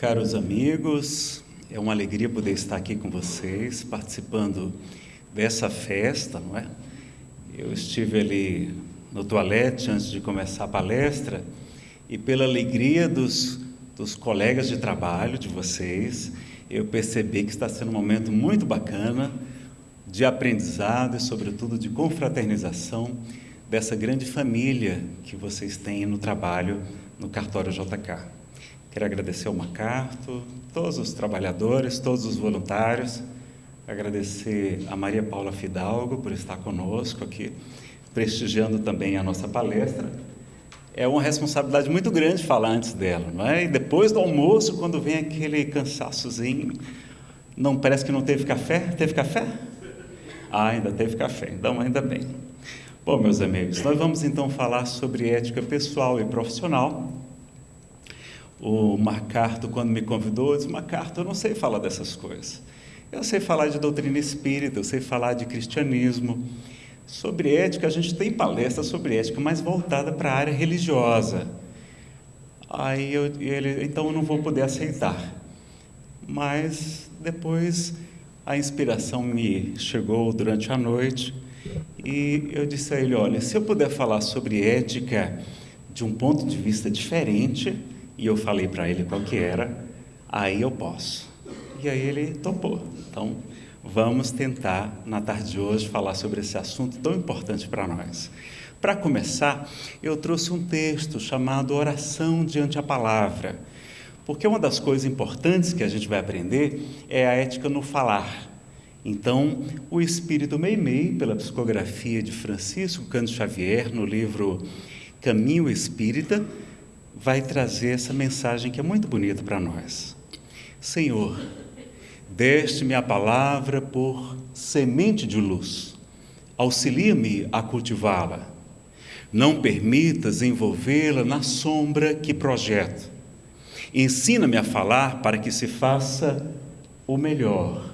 Caros amigos, é uma alegria poder estar aqui com vocês, participando dessa festa, não é? Eu estive ali no toalete antes de começar a palestra e pela alegria dos, dos colegas de trabalho de vocês, eu percebi que está sendo um momento muito bacana de aprendizado e, sobretudo, de confraternização dessa grande família que vocês têm no trabalho no cartório JK. Quero agradecer ao Macarto, todos os trabalhadores, todos os voluntários, agradecer a Maria Paula Fidalgo por estar conosco aqui, prestigiando também a nossa palestra. É uma responsabilidade muito grande falar antes dela, não é? E depois do almoço, quando vem aquele cansaçozinho, não parece que não teve café? Teve café? Ah, ainda teve café, então ainda bem. Bom, meus amigos, nós vamos então falar sobre ética pessoal e profissional. O Macarto, quando me convidou, disse: Macarto, eu não sei falar dessas coisas. Eu sei falar de doutrina espírita, eu sei falar de cristianismo. Sobre ética, a gente tem palestra sobre ética, mas voltada para a área religiosa. Aí eu, ele, então eu não vou poder aceitar. Mas depois a inspiração me chegou durante a noite e eu disse a ele: olha, se eu puder falar sobre ética de um ponto de vista diferente, e eu falei para ele qual que era, aí eu posso. E aí ele topou. Então, vamos tentar, na tarde de hoje, falar sobre esse assunto tão importante para nós. Para começar, eu trouxe um texto chamado Oração diante a Palavra, porque uma das coisas importantes que a gente vai aprender é a ética no falar. Então, o Espírito Meimei, pela psicografia de Francisco Cândido Xavier, no livro Caminho Espírita, vai trazer essa mensagem que é muito bonita para nós. Senhor, deste-me a palavra por semente de luz, auxilia-me a cultivá-la. Não permitas envolvê-la na sombra que projeto. Ensina-me a falar para que se faça o melhor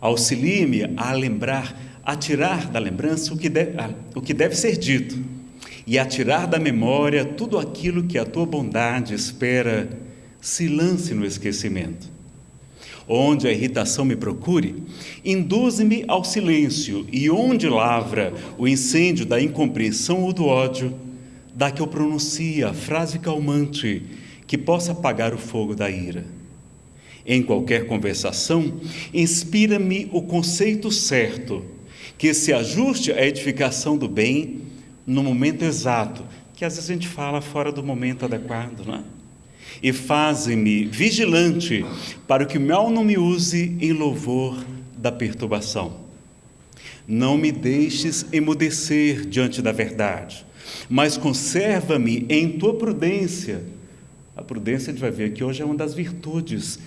Auxilie-me a lembrar, a tirar da lembrança o que, o que deve ser dito e a tirar da memória tudo aquilo que a tua bondade espera se lance no esquecimento. Onde a irritação me procure, induze-me ao silêncio, e onde lavra o incêndio da incompreensão ou do ódio, dá que eu pronuncie a frase calmante que possa apagar o fogo da ira em qualquer conversação, inspira-me o conceito certo, que se ajuste à edificação do bem no momento exato, que às vezes a gente fala fora do momento adequado, não é? E faze-me vigilante para que o mal não me use em louvor da perturbação. Não me deixes emudecer diante da verdade, mas conserva-me em tua prudência. A prudência, a gente vai ver que hoje é uma das virtudes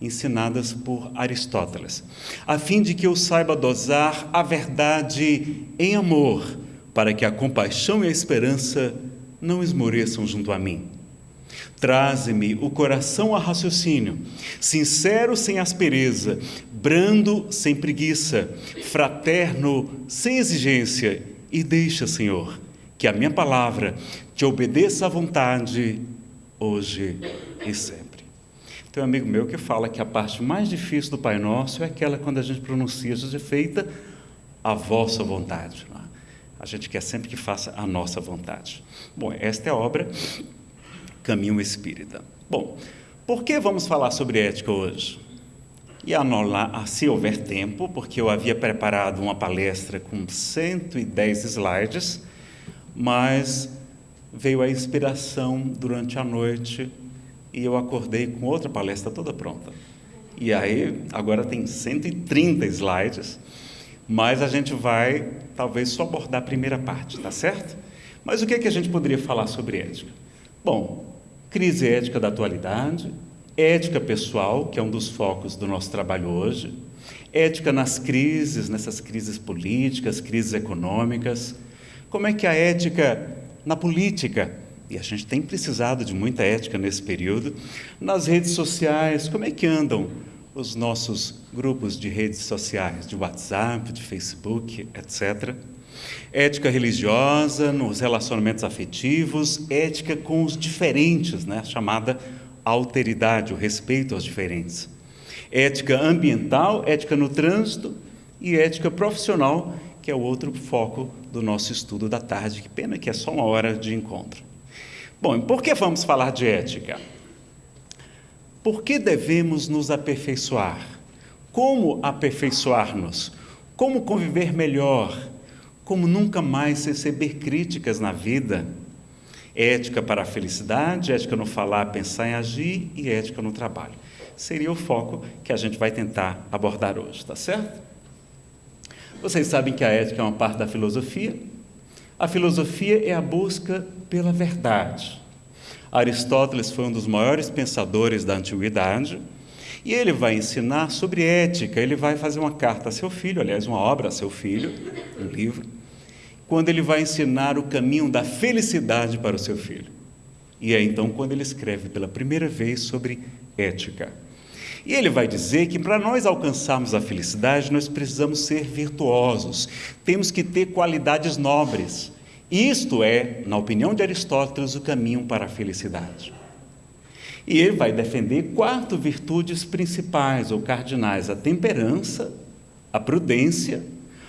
ensinadas por Aristóteles, a fim de que eu saiba dosar a verdade em amor, para que a compaixão e a esperança não esmoreçam junto a mim. Traze-me o coração a raciocínio, sincero sem aspereza, brando sem preguiça, fraterno sem exigência, e deixa, Senhor, que a minha palavra te obedeça à vontade, hoje e sempre. Tem um amigo meu que fala que a parte mais difícil do Pai Nosso é aquela quando a gente pronuncia, seja feita a vossa vontade. A gente quer sempre que faça a nossa vontade. Bom, esta é a obra Caminho Espírita. Bom, por que vamos falar sobre ética hoje? E anular, se houver tempo, porque eu havia preparado uma palestra com 110 slides, mas veio a inspiração durante a noite e eu acordei com outra palestra toda pronta. E aí, agora tem 130 slides, mas a gente vai talvez só abordar a primeira parte, tá certo? Mas o que, é que a gente poderia falar sobre ética? Bom, crise ética da atualidade, ética pessoal, que é um dos focos do nosso trabalho hoje, ética nas crises, nessas crises políticas, crises econômicas, como é que a ética na política e a gente tem precisado de muita ética nesse período, nas redes sociais, como é que andam os nossos grupos de redes sociais, de WhatsApp, de Facebook, etc. Ética religiosa, nos relacionamentos afetivos, ética com os diferentes, né? chamada a alteridade, o respeito aos diferentes. Ética ambiental, ética no trânsito e ética profissional, que é o outro foco do nosso estudo da tarde. Que pena que é só uma hora de encontro. Bom, por que vamos falar de ética? Por que devemos nos aperfeiçoar? Como aperfeiçoar-nos? Como conviver melhor? Como nunca mais receber críticas na vida? Ética para a felicidade, ética no falar, pensar e agir e ética no trabalho. Seria o foco que a gente vai tentar abordar hoje, tá certo? Vocês sabem que a ética é uma parte da filosofia. A filosofia é a busca pela verdade. Aristóteles foi um dos maiores pensadores da antiguidade e ele vai ensinar sobre ética. Ele vai fazer uma carta a seu filho, aliás, uma obra a seu filho, um livro quando ele vai ensinar o caminho da felicidade para o seu filho. E é então quando ele escreve pela primeira vez sobre ética. E ele vai dizer que para nós alcançarmos a felicidade, nós precisamos ser virtuosos, temos que ter qualidades nobres. Isto é, na opinião de Aristóteles, o caminho para a felicidade. E ele vai defender quatro virtudes principais ou cardinais: a temperança, a prudência,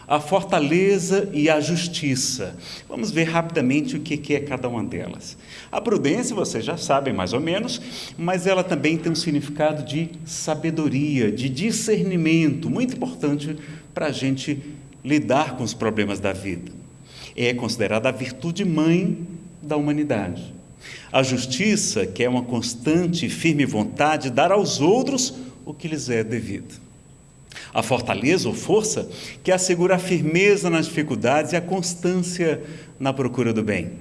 a fortaleza e a justiça. Vamos ver rapidamente o que é cada uma delas. A prudência, vocês já sabem mais ou menos, mas ela também tem um significado de sabedoria, de discernimento, muito importante para a gente lidar com os problemas da vida. É considerada a virtude mãe da humanidade. A justiça, que é uma constante e firme vontade de dar aos outros o que lhes é devido. A fortaleza ou força que assegura a firmeza nas dificuldades e a constância na procura do bem.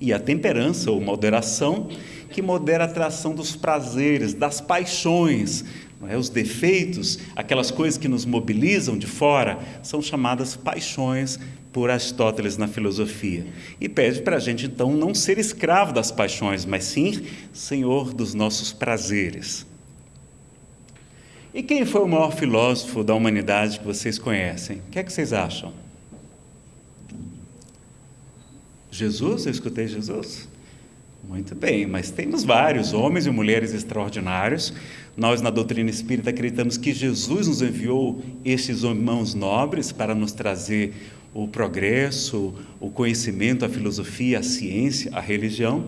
E a temperança ou moderação que modera a atração dos prazeres, das paixões, é? os defeitos, aquelas coisas que nos mobilizam de fora, são chamadas paixões por Aristóteles na filosofia. E pede para a gente, então, não ser escravo das paixões, mas sim senhor dos nossos prazeres. E quem foi o maior filósofo da humanidade que vocês conhecem? O que é que vocês acham? Jesus? Eu escutei Jesus? Muito bem, mas temos vários homens e mulheres extraordinários. Nós, na doutrina espírita, acreditamos que Jesus nos enviou estes irmãos nobres para nos trazer o progresso, o conhecimento, a filosofia, a ciência, a religião.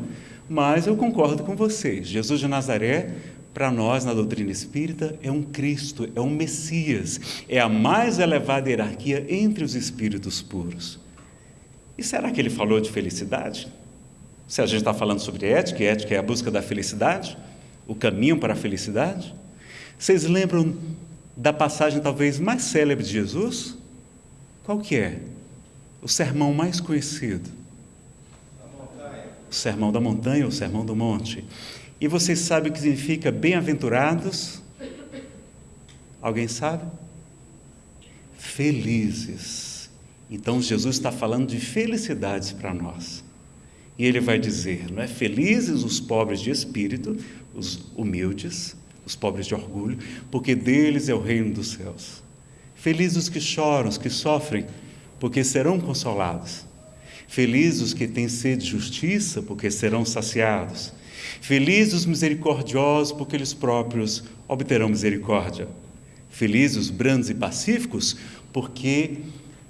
Mas eu concordo com vocês. Jesus de Nazaré para nós na doutrina espírita, é um Cristo, é um Messias, é a mais elevada hierarquia entre os espíritos puros. E será que ele falou de felicidade? Se a gente está falando sobre ética, e ética é a busca da felicidade, o caminho para a felicidade, vocês lembram da passagem talvez mais célebre de Jesus? Qual que é? O sermão mais conhecido. O sermão da montanha, o sermão do monte. E vocês sabem o que significa bem-aventurados? Alguém sabe? Felizes. Então Jesus está falando de felicidades para nós. E ele vai dizer, não é? Felizes os pobres de espírito, os humildes, os pobres de orgulho, porque deles é o reino dos céus. Felizes os que choram, os que sofrem, porque serão consolados. Felizes os que têm sede de justiça, porque serão saciados. Felizes os misericordiosos, porque eles próprios obterão misericórdia. Felizes os brandos e pacíficos, porque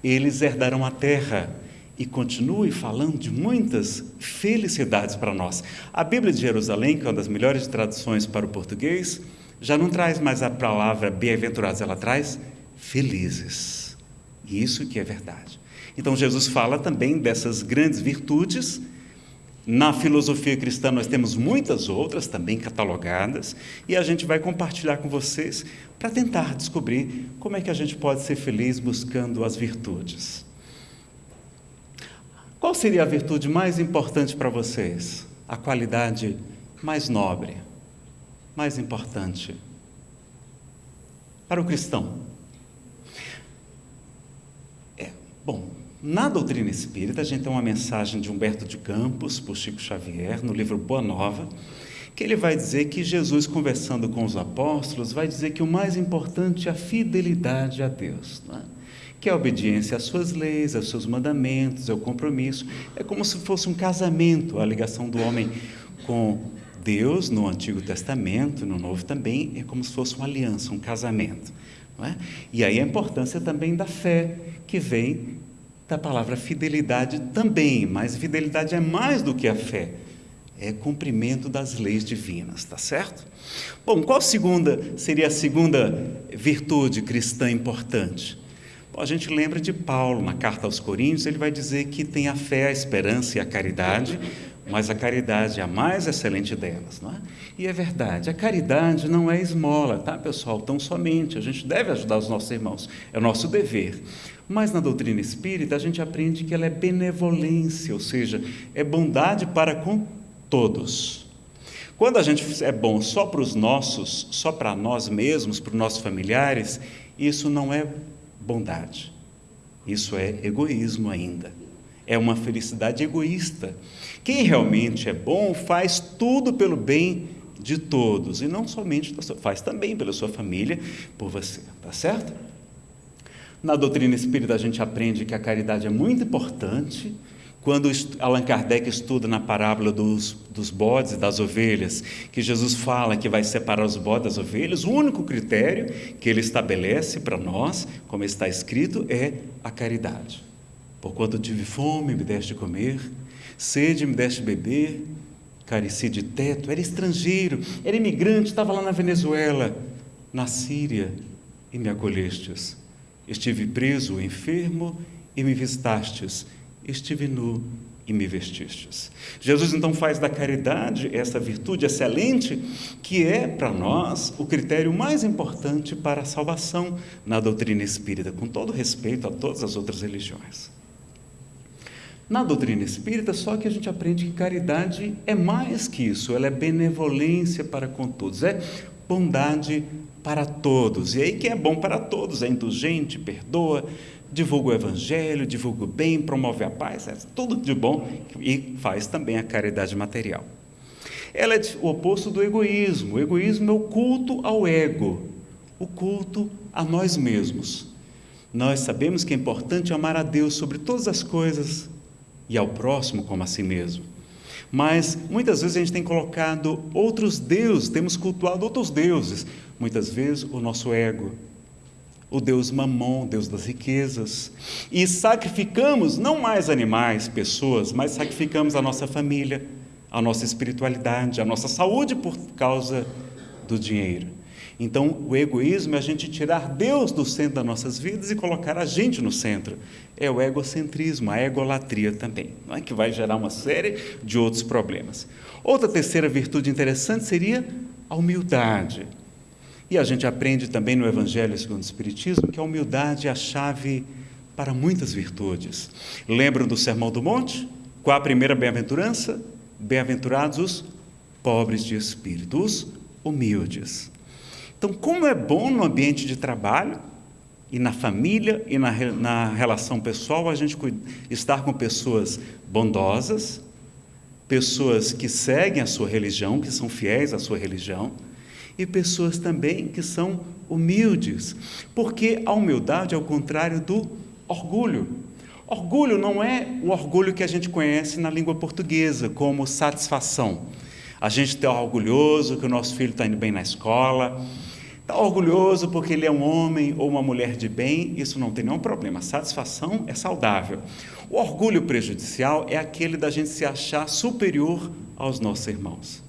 eles herdarão a terra. E continue falando de muitas felicidades para nós. A Bíblia de Jerusalém, que é uma das melhores traduções para o português, já não traz mais a palavra bem-aventurados, ela traz felizes. Isso que é verdade. Então Jesus fala também dessas grandes virtudes na filosofia cristã, nós temos muitas outras também catalogadas e a gente vai compartilhar com vocês para tentar descobrir como é que a gente pode ser feliz buscando as virtudes. Qual seria a virtude mais importante para vocês? A qualidade mais nobre, mais importante para o cristão? É, bom, na doutrina espírita, a gente tem uma mensagem de Humberto de Campos, por Chico Xavier, no livro Boa Nova, que ele vai dizer que Jesus, conversando com os apóstolos, vai dizer que o mais importante é a fidelidade a Deus, é? que é a obediência às suas leis, aos seus mandamentos, é o compromisso. É como se fosse um casamento, a ligação do homem com Deus, no Antigo Testamento, no Novo também, é como se fosse uma aliança, um casamento. É? E aí a importância também da fé, que vem da palavra fidelidade também, mas fidelidade é mais do que a fé, é cumprimento das leis divinas, tá certo? Bom, qual segunda seria a segunda virtude cristã importante? Bom, a gente lembra de Paulo, na carta aos Coríntios, ele vai dizer que tem a fé, a esperança e a caridade, mas a caridade é a mais excelente delas, não é? E é verdade, a caridade não é esmola, tá, pessoal? Tão somente, a gente deve ajudar os nossos irmãos, é o nosso dever. Mas na doutrina espírita a gente aprende que ela é benevolência, ou seja, é bondade para com todos. Quando a gente é bom só para os nossos, só para nós mesmos, para os nossos familiares, isso não é bondade. Isso é egoísmo ainda. É uma felicidade egoísta. Quem realmente é bom faz tudo pelo bem de todos e não somente faz também pela sua família, por você, tá certo? Na doutrina espírita a gente aprende que a caridade é muito importante. Quando Allan Kardec estuda na parábola dos, dos bodes e das ovelhas, que Jesus fala que vai separar os bodes das ovelhas, o único critério que ele estabelece para nós, como está escrito, é a caridade. Porquanto tive fome, me deste de comer, Sede me deste beber, careci de teto, era estrangeiro, era imigrante, estava lá na Venezuela, na Síria, e me acolhestes. Estive preso, enfermo, e me visitastes. Estive nu e me vestistes. Jesus então faz da caridade essa virtude excelente que é para nós o critério mais importante para a salvação na doutrina espírita, com todo respeito a todas as outras religiões. Na doutrina espírita, só que a gente aprende que caridade é mais que isso, ela é benevolência para com todos, é bondade para todos. E aí, quem é bom para todos é indulgente, perdoa, divulga o evangelho, divulga o bem, promove a paz, é tudo de bom e faz também a caridade material. Ela é o oposto do egoísmo. O egoísmo é o culto ao ego, o culto a nós mesmos. Nós sabemos que é importante amar a Deus sobre todas as coisas e ao próximo como a si mesmo. Mas muitas vezes a gente tem colocado outros deuses, temos cultuado outros deuses. Muitas vezes o nosso ego, o Deus Mamon, Deus das riquezas. E sacrificamos não mais animais, pessoas, mas sacrificamos a nossa família, a nossa espiritualidade, a nossa saúde por causa do dinheiro. Então, o egoísmo é a gente tirar Deus do centro das nossas vidas e colocar a gente no centro. É o egocentrismo, a egolatria também, não é? que vai gerar uma série de outros problemas. Outra terceira virtude interessante seria a humildade. E a gente aprende também no Evangelho segundo o Espiritismo que a humildade é a chave para muitas virtudes. Lembram do Sermão do Monte? Qual a primeira bem-aventurança? Bem-aventurados os pobres de espírito, os humildes. Então, como é bom no ambiente de trabalho e na família e na, na relação pessoal a gente estar com pessoas bondosas, pessoas que seguem a sua religião, que são fiéis à sua religião, e pessoas também que são humildes, porque a humildade é o contrário do orgulho. Orgulho não é o orgulho que a gente conhece na língua portuguesa, como satisfação. A gente está orgulhoso que o nosso filho está indo bem na escola, Está orgulhoso porque ele é um homem ou uma mulher de bem, isso não tem nenhum problema. A satisfação é saudável. O orgulho prejudicial é aquele da gente se achar superior aos nossos irmãos.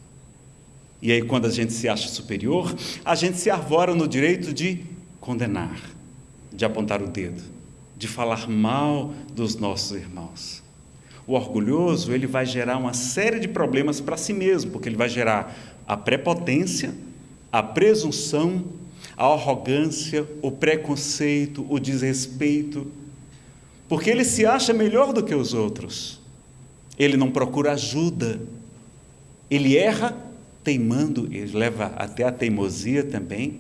E aí, quando a gente se acha superior, a gente se arvora no direito de condenar, de apontar o dedo, de falar mal dos nossos irmãos. O orgulhoso, ele vai gerar uma série de problemas para si mesmo, porque ele vai gerar a prepotência, a presunção, a arrogância, o preconceito, o desrespeito, porque ele se acha melhor do que os outros. Ele não procura ajuda. Ele erra teimando, ele leva até a teimosia também,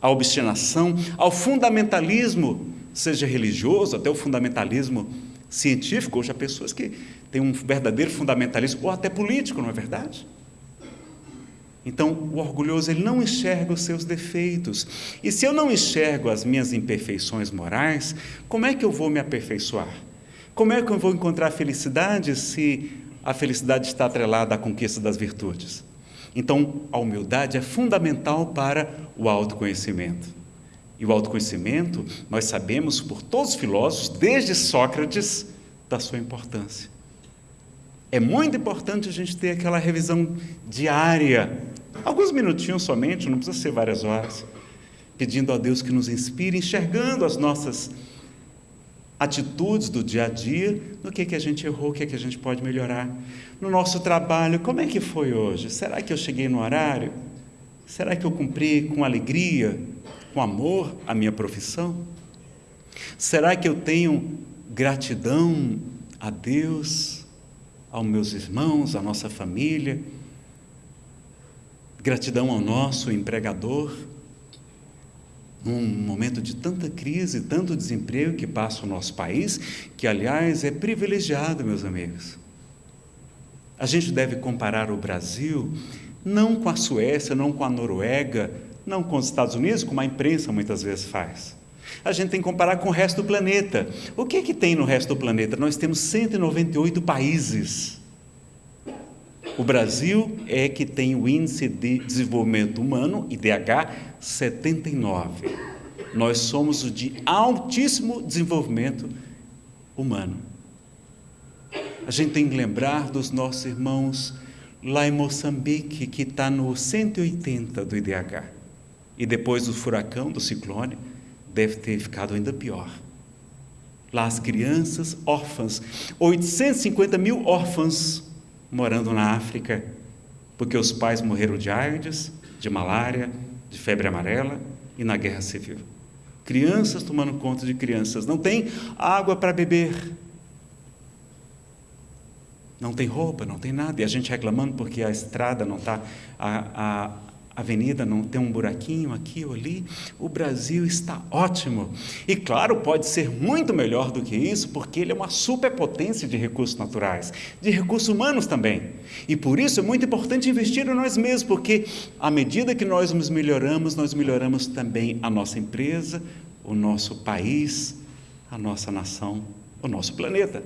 a obstinação, ao fundamentalismo, seja religioso, até o fundamentalismo científico. Hoje há pessoas que têm um verdadeiro fundamentalismo, ou até político, não é verdade? Então, o orgulhoso ele não enxerga os seus defeitos. E se eu não enxergo as minhas imperfeições morais, como é que eu vou me aperfeiçoar? Como é que eu vou encontrar felicidade se a felicidade está atrelada à conquista das virtudes? Então, a humildade é fundamental para o autoconhecimento. E o autoconhecimento, nós sabemos por todos os filósofos, desde Sócrates, da sua importância. É muito importante a gente ter aquela revisão diária, alguns minutinhos somente, não precisa ser várias horas, pedindo a Deus que nos inspire, enxergando as nossas atitudes do dia a dia, no que, que a gente errou, o que, que a gente pode melhorar. No nosso trabalho, como é que foi hoje? Será que eu cheguei no horário? Será que eu cumpri com alegria, com amor a minha profissão? Será que eu tenho gratidão a Deus, aos meus irmãos, à nossa família? Gratidão ao nosso empregador? num momento de tanta crise, tanto desemprego que passa o nosso país, que aliás é privilegiado, meus amigos. A gente deve comparar o Brasil não com a Suécia, não com a Noruega, não com os Estados Unidos, como a imprensa muitas vezes faz. A gente tem que comparar com o resto do planeta. O que é que tem no resto do planeta? Nós temos 198 países. O Brasil é que tem o índice de desenvolvimento humano, IDH, 79. Nós somos o de altíssimo desenvolvimento humano. A gente tem que lembrar dos nossos irmãos lá em Moçambique, que está no 180 do IDH. E depois do furacão, do ciclone, deve ter ficado ainda pior. Lá as crianças órfãs, 850 mil órfãos morando na África, porque os pais morreram de AIDS, de malária, de febre amarela e na guerra civil. Crianças tomando conta de crianças, não tem água para beber, não tem roupa, não tem nada, e a gente reclamando porque a estrada não está, a, a, avenida não tem um buraquinho aqui ou ali, o Brasil está ótimo. E claro, pode ser muito melhor do que isso, porque ele é uma superpotência de recursos naturais, de recursos humanos também. E por isso é muito importante investir em nós mesmos, porque à medida que nós nos melhoramos, nós melhoramos também a nossa empresa, o nosso país, a nossa nação, o nosso planeta.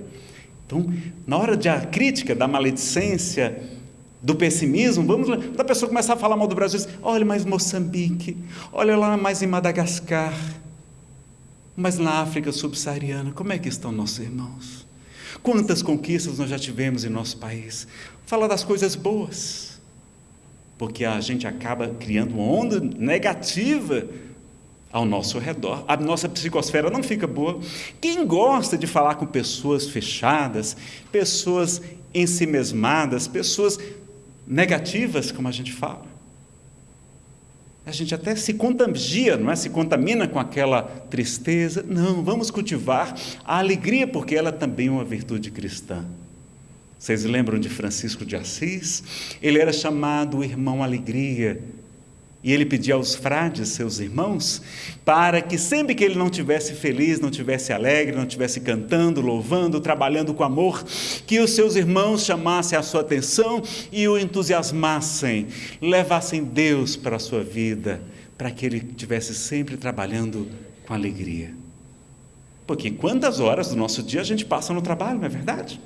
Então, na hora da crítica, da maledicência, do pessimismo, vamos da pessoa começar a falar mal do Brasil, diz, olha mais Moçambique, olha lá mais em Madagascar, mas na África subsaariana, como é que estão nossos irmãos? Quantas conquistas nós já tivemos em nosso país? Fala das coisas boas, porque a gente acaba criando uma onda negativa ao nosso redor. A nossa psicosfera não fica boa. Quem gosta de falar com pessoas fechadas, pessoas ensimesmadas, pessoas negativas, como a gente fala. A gente até se contagia, não é? Se contamina com aquela tristeza. Não, vamos cultivar a alegria, porque ela também é uma virtude cristã. Vocês lembram de Francisco de Assis? Ele era chamado irmão alegria, e ele pedia aos frades, seus irmãos, para que sempre que ele não tivesse feliz, não tivesse alegre, não tivesse cantando, louvando, trabalhando com amor, que os seus irmãos chamassem a sua atenção e o entusiasmassem, levassem Deus para a sua vida, para que ele estivesse sempre trabalhando com alegria. Porque quantas horas do nosso dia a gente passa no trabalho, não é verdade?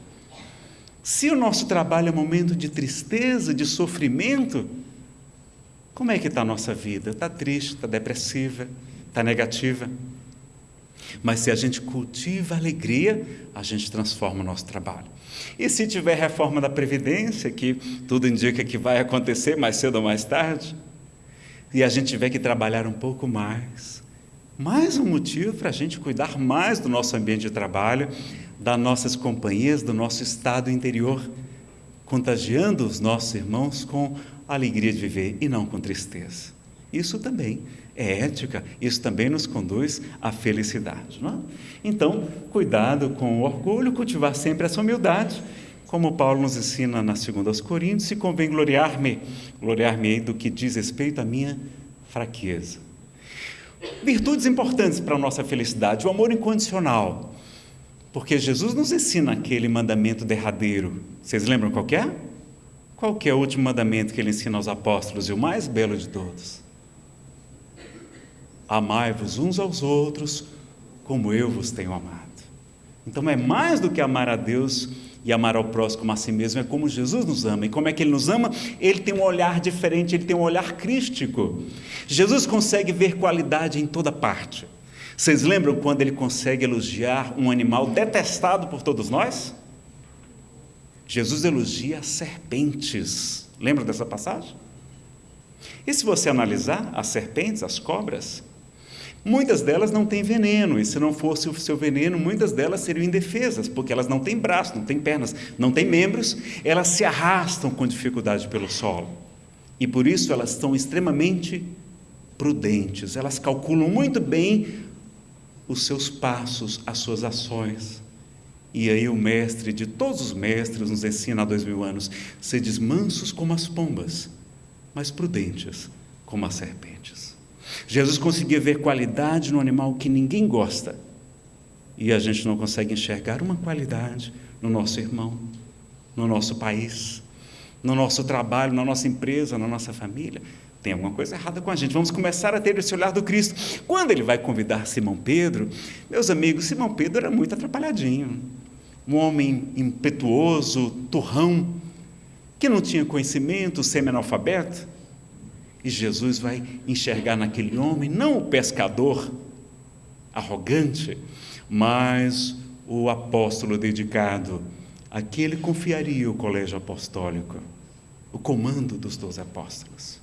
Se o nosso trabalho é momento de tristeza, de sofrimento, como é que está a nossa vida? Está triste, está depressiva, está negativa. Mas se a gente cultiva a alegria, a gente transforma o nosso trabalho. E se tiver reforma da Previdência, que tudo indica que vai acontecer mais cedo ou mais tarde, e a gente tiver que trabalhar um pouco mais, mais um motivo para a gente cuidar mais do nosso ambiente de trabalho, das nossas companhias, do nosso estado interior, contagiando os nossos irmãos com a alegria de viver e não com tristeza. Isso também é ética, isso também nos conduz à felicidade. Não é? Então, cuidado com o orgulho, cultivar sempre essa humildade, como Paulo nos ensina na 2 Coríntios, se convém gloriar-me, gloriar-me do que diz respeito à minha fraqueza. Virtudes importantes para a nossa felicidade, o amor incondicional, porque Jesus nos ensina aquele mandamento derradeiro. Vocês lembram qual é? Qual que é o último mandamento que ele ensina aos apóstolos e o mais belo de todos? Amai-vos uns aos outros como eu vos tenho amado. Então é mais do que amar a Deus E amar ao próximo como a si mesmo é como Jesus nos ama. E como é que ele nos ama? Ele tem um olhar diferente, ele tem um olhar crístico. Jesus consegue ver qualidade em toda parte. Vocês lembram quando ele consegue elogiar um animal detestado por todos nós? Jesus elogia as serpentes. Lembra dessa passagem? E se você analisar as serpentes, as cobras, muitas delas não têm veneno, e se não fosse o seu veneno, muitas delas seriam indefesas, porque elas não têm braços, não têm pernas, não têm membros, elas se arrastam com dificuldade pelo solo. E por isso elas são extremamente prudentes, elas calculam muito bem os seus passos, as suas ações. E aí o mestre de todos os mestres nos ensina há dois mil anos: sedes mansos como as pombas, mas prudentes como as serpentes. Jesus conseguia ver qualidade no animal que ninguém gosta. E a gente não consegue enxergar uma qualidade no nosso irmão, no nosso país, no nosso trabalho, na nossa empresa, na nossa família. Tem alguma coisa errada com a gente. Vamos começar a ter esse olhar do Cristo. Quando ele vai convidar Simão Pedro, meus amigos, Simão Pedro era muito atrapalhadinho um homem impetuoso, turrão, que não tinha conhecimento, semi-analfabeto. E Jesus vai enxergar naquele homem não o pescador arrogante, mas o apóstolo dedicado, a que ele confiaria o colégio apostólico, o comando dos doze apóstolos.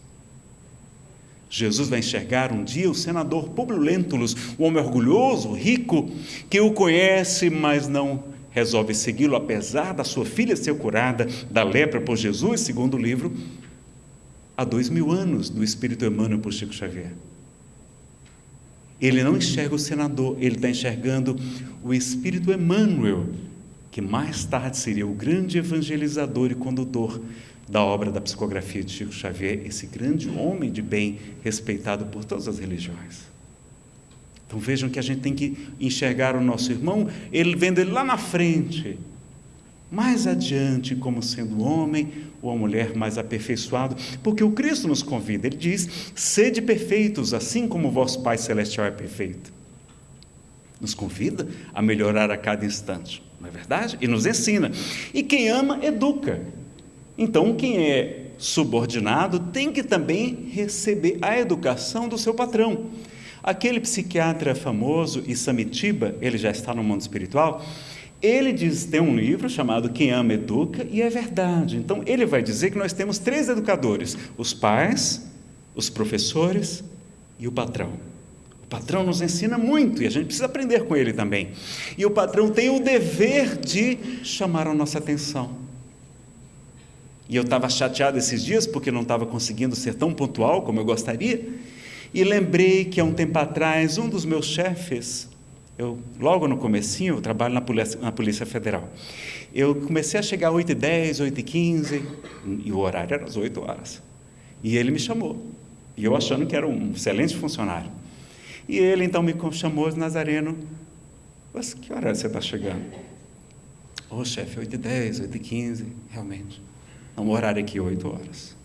Jesus vai enxergar um dia o senador Publio Lentulus, um homem orgulhoso, rico, que o conhece, mas não resolve segui-lo apesar da sua filha ser curada da lepra por Jesus, segundo o livro, há dois mil anos do Espírito Emmanuel por Chico Xavier. Ele não enxerga o senador, ele está enxergando o Espírito Emmanuel, que mais tarde seria o grande evangelizador e condutor da obra da psicografia de Chico Xavier, esse grande homem de bem respeitado por todas as religiões. Então vejam que a gente tem que enxergar o nosso irmão, ele vendo ele lá na frente, mais adiante, como sendo homem ou uma mulher mais aperfeiçoado, porque o Cristo nos convida, ele diz: sede perfeitos, assim como vosso Pai Celestial é perfeito. Nos convida a melhorar a cada instante, não é verdade? E nos ensina. E quem ama, educa. Então, quem é subordinado tem que também receber a educação do seu patrão. Aquele psiquiatra famoso, Isamitiba, ele já está no mundo espiritual, ele diz, tem um livro chamado Quem Ama Educa, e é verdade. Então, ele vai dizer que nós temos três educadores: os pais, os professores e o patrão. O patrão nos ensina muito e a gente precisa aprender com ele também. E o patrão tem o dever de chamar a nossa atenção. E eu estava chateado esses dias porque não estava conseguindo ser tão pontual como eu gostaria. E lembrei que há um tempo atrás, um dos meus chefes, eu, logo no comecinho, eu trabalho na Polícia, na Polícia Federal. Eu comecei a chegar às 8h10, 8h15, e o horário era às 8 horas. E ele me chamou. E eu achando que era um excelente funcionário. E ele então me chamou, Nazareno, mas que hora você está chegando? Ô oh, chefe, 8h10, 8h15, realmente. Não, o horário aqui é 8 horas.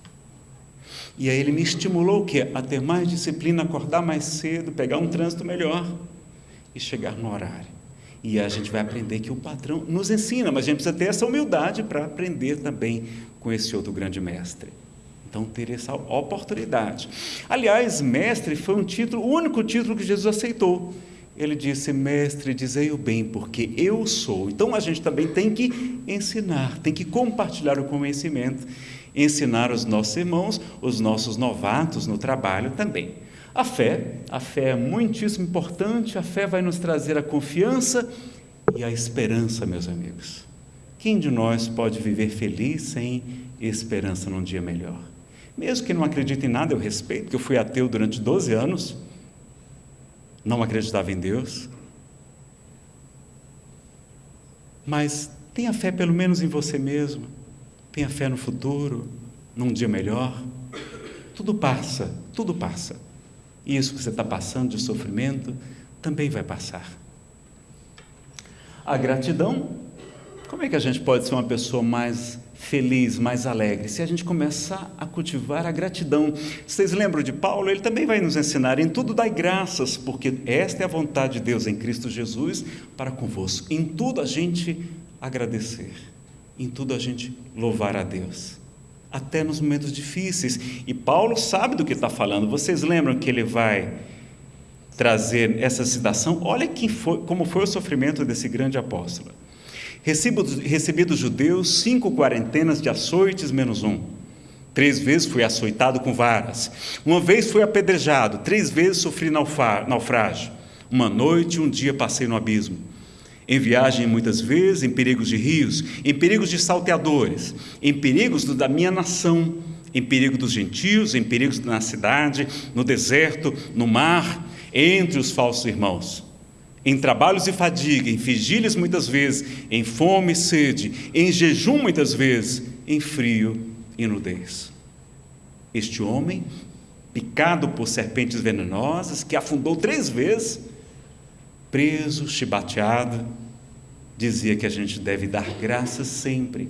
E aí ele me estimulou o quê? A ter mais disciplina, acordar mais cedo, pegar um trânsito melhor e chegar no horário. E a gente vai aprender que o patrão nos ensina, mas a gente precisa ter essa humildade para aprender também com esse outro grande mestre. Então, ter essa oportunidade. Aliás, mestre foi um título, o único título que Jesus aceitou. Ele disse: Mestre, dizei o bem, porque eu sou. Então, a gente também tem que ensinar, tem que compartilhar o conhecimento ensinar os nossos irmãos, os nossos novatos no trabalho também. A fé, a fé é muitíssimo importante, a fé vai nos trazer a confiança e a esperança, meus amigos. Quem de nós pode viver feliz sem esperança num dia melhor? Mesmo que não acredite em nada, eu respeito, que eu fui ateu durante 12 anos, não acreditava em Deus. Mas tenha fé pelo menos em você mesmo Tenha fé no futuro, num dia melhor. Tudo passa, tudo passa. E isso que você está passando de sofrimento também vai passar. A gratidão, como é que a gente pode ser uma pessoa mais feliz, mais alegre? Se a gente começar a cultivar a gratidão. Vocês lembram de Paulo? Ele também vai nos ensinar em tudo dai graças, porque esta é a vontade de Deus em Cristo Jesus para convosco. Em tudo a gente agradecer. Em tudo a gente louvar a Deus, até nos momentos difíceis. E Paulo sabe do que está falando. Vocês lembram que ele vai trazer essa citação? Olha foi, como foi o sofrimento desse grande apóstolo. Recebi dos judeus cinco quarentenas de açoites menos um. Três vezes fui açoitado com varas. Uma vez fui apedrejado. Três vezes sofri naufrágio. Uma noite e um dia passei no abismo. Em viagem, muitas vezes, em perigos de rios, em perigos de salteadores, em perigos da minha nação, em perigo dos gentios, em perigos na cidade, no deserto, no mar, entre os falsos irmãos. Em trabalhos e fadiga, em vigílias muitas vezes, em fome e sede, em jejum muitas vezes, em frio e nudez. Este homem, picado por serpentes venenosas, que afundou três vezes, preso, chibateado, dizia que a gente deve dar graças sempre,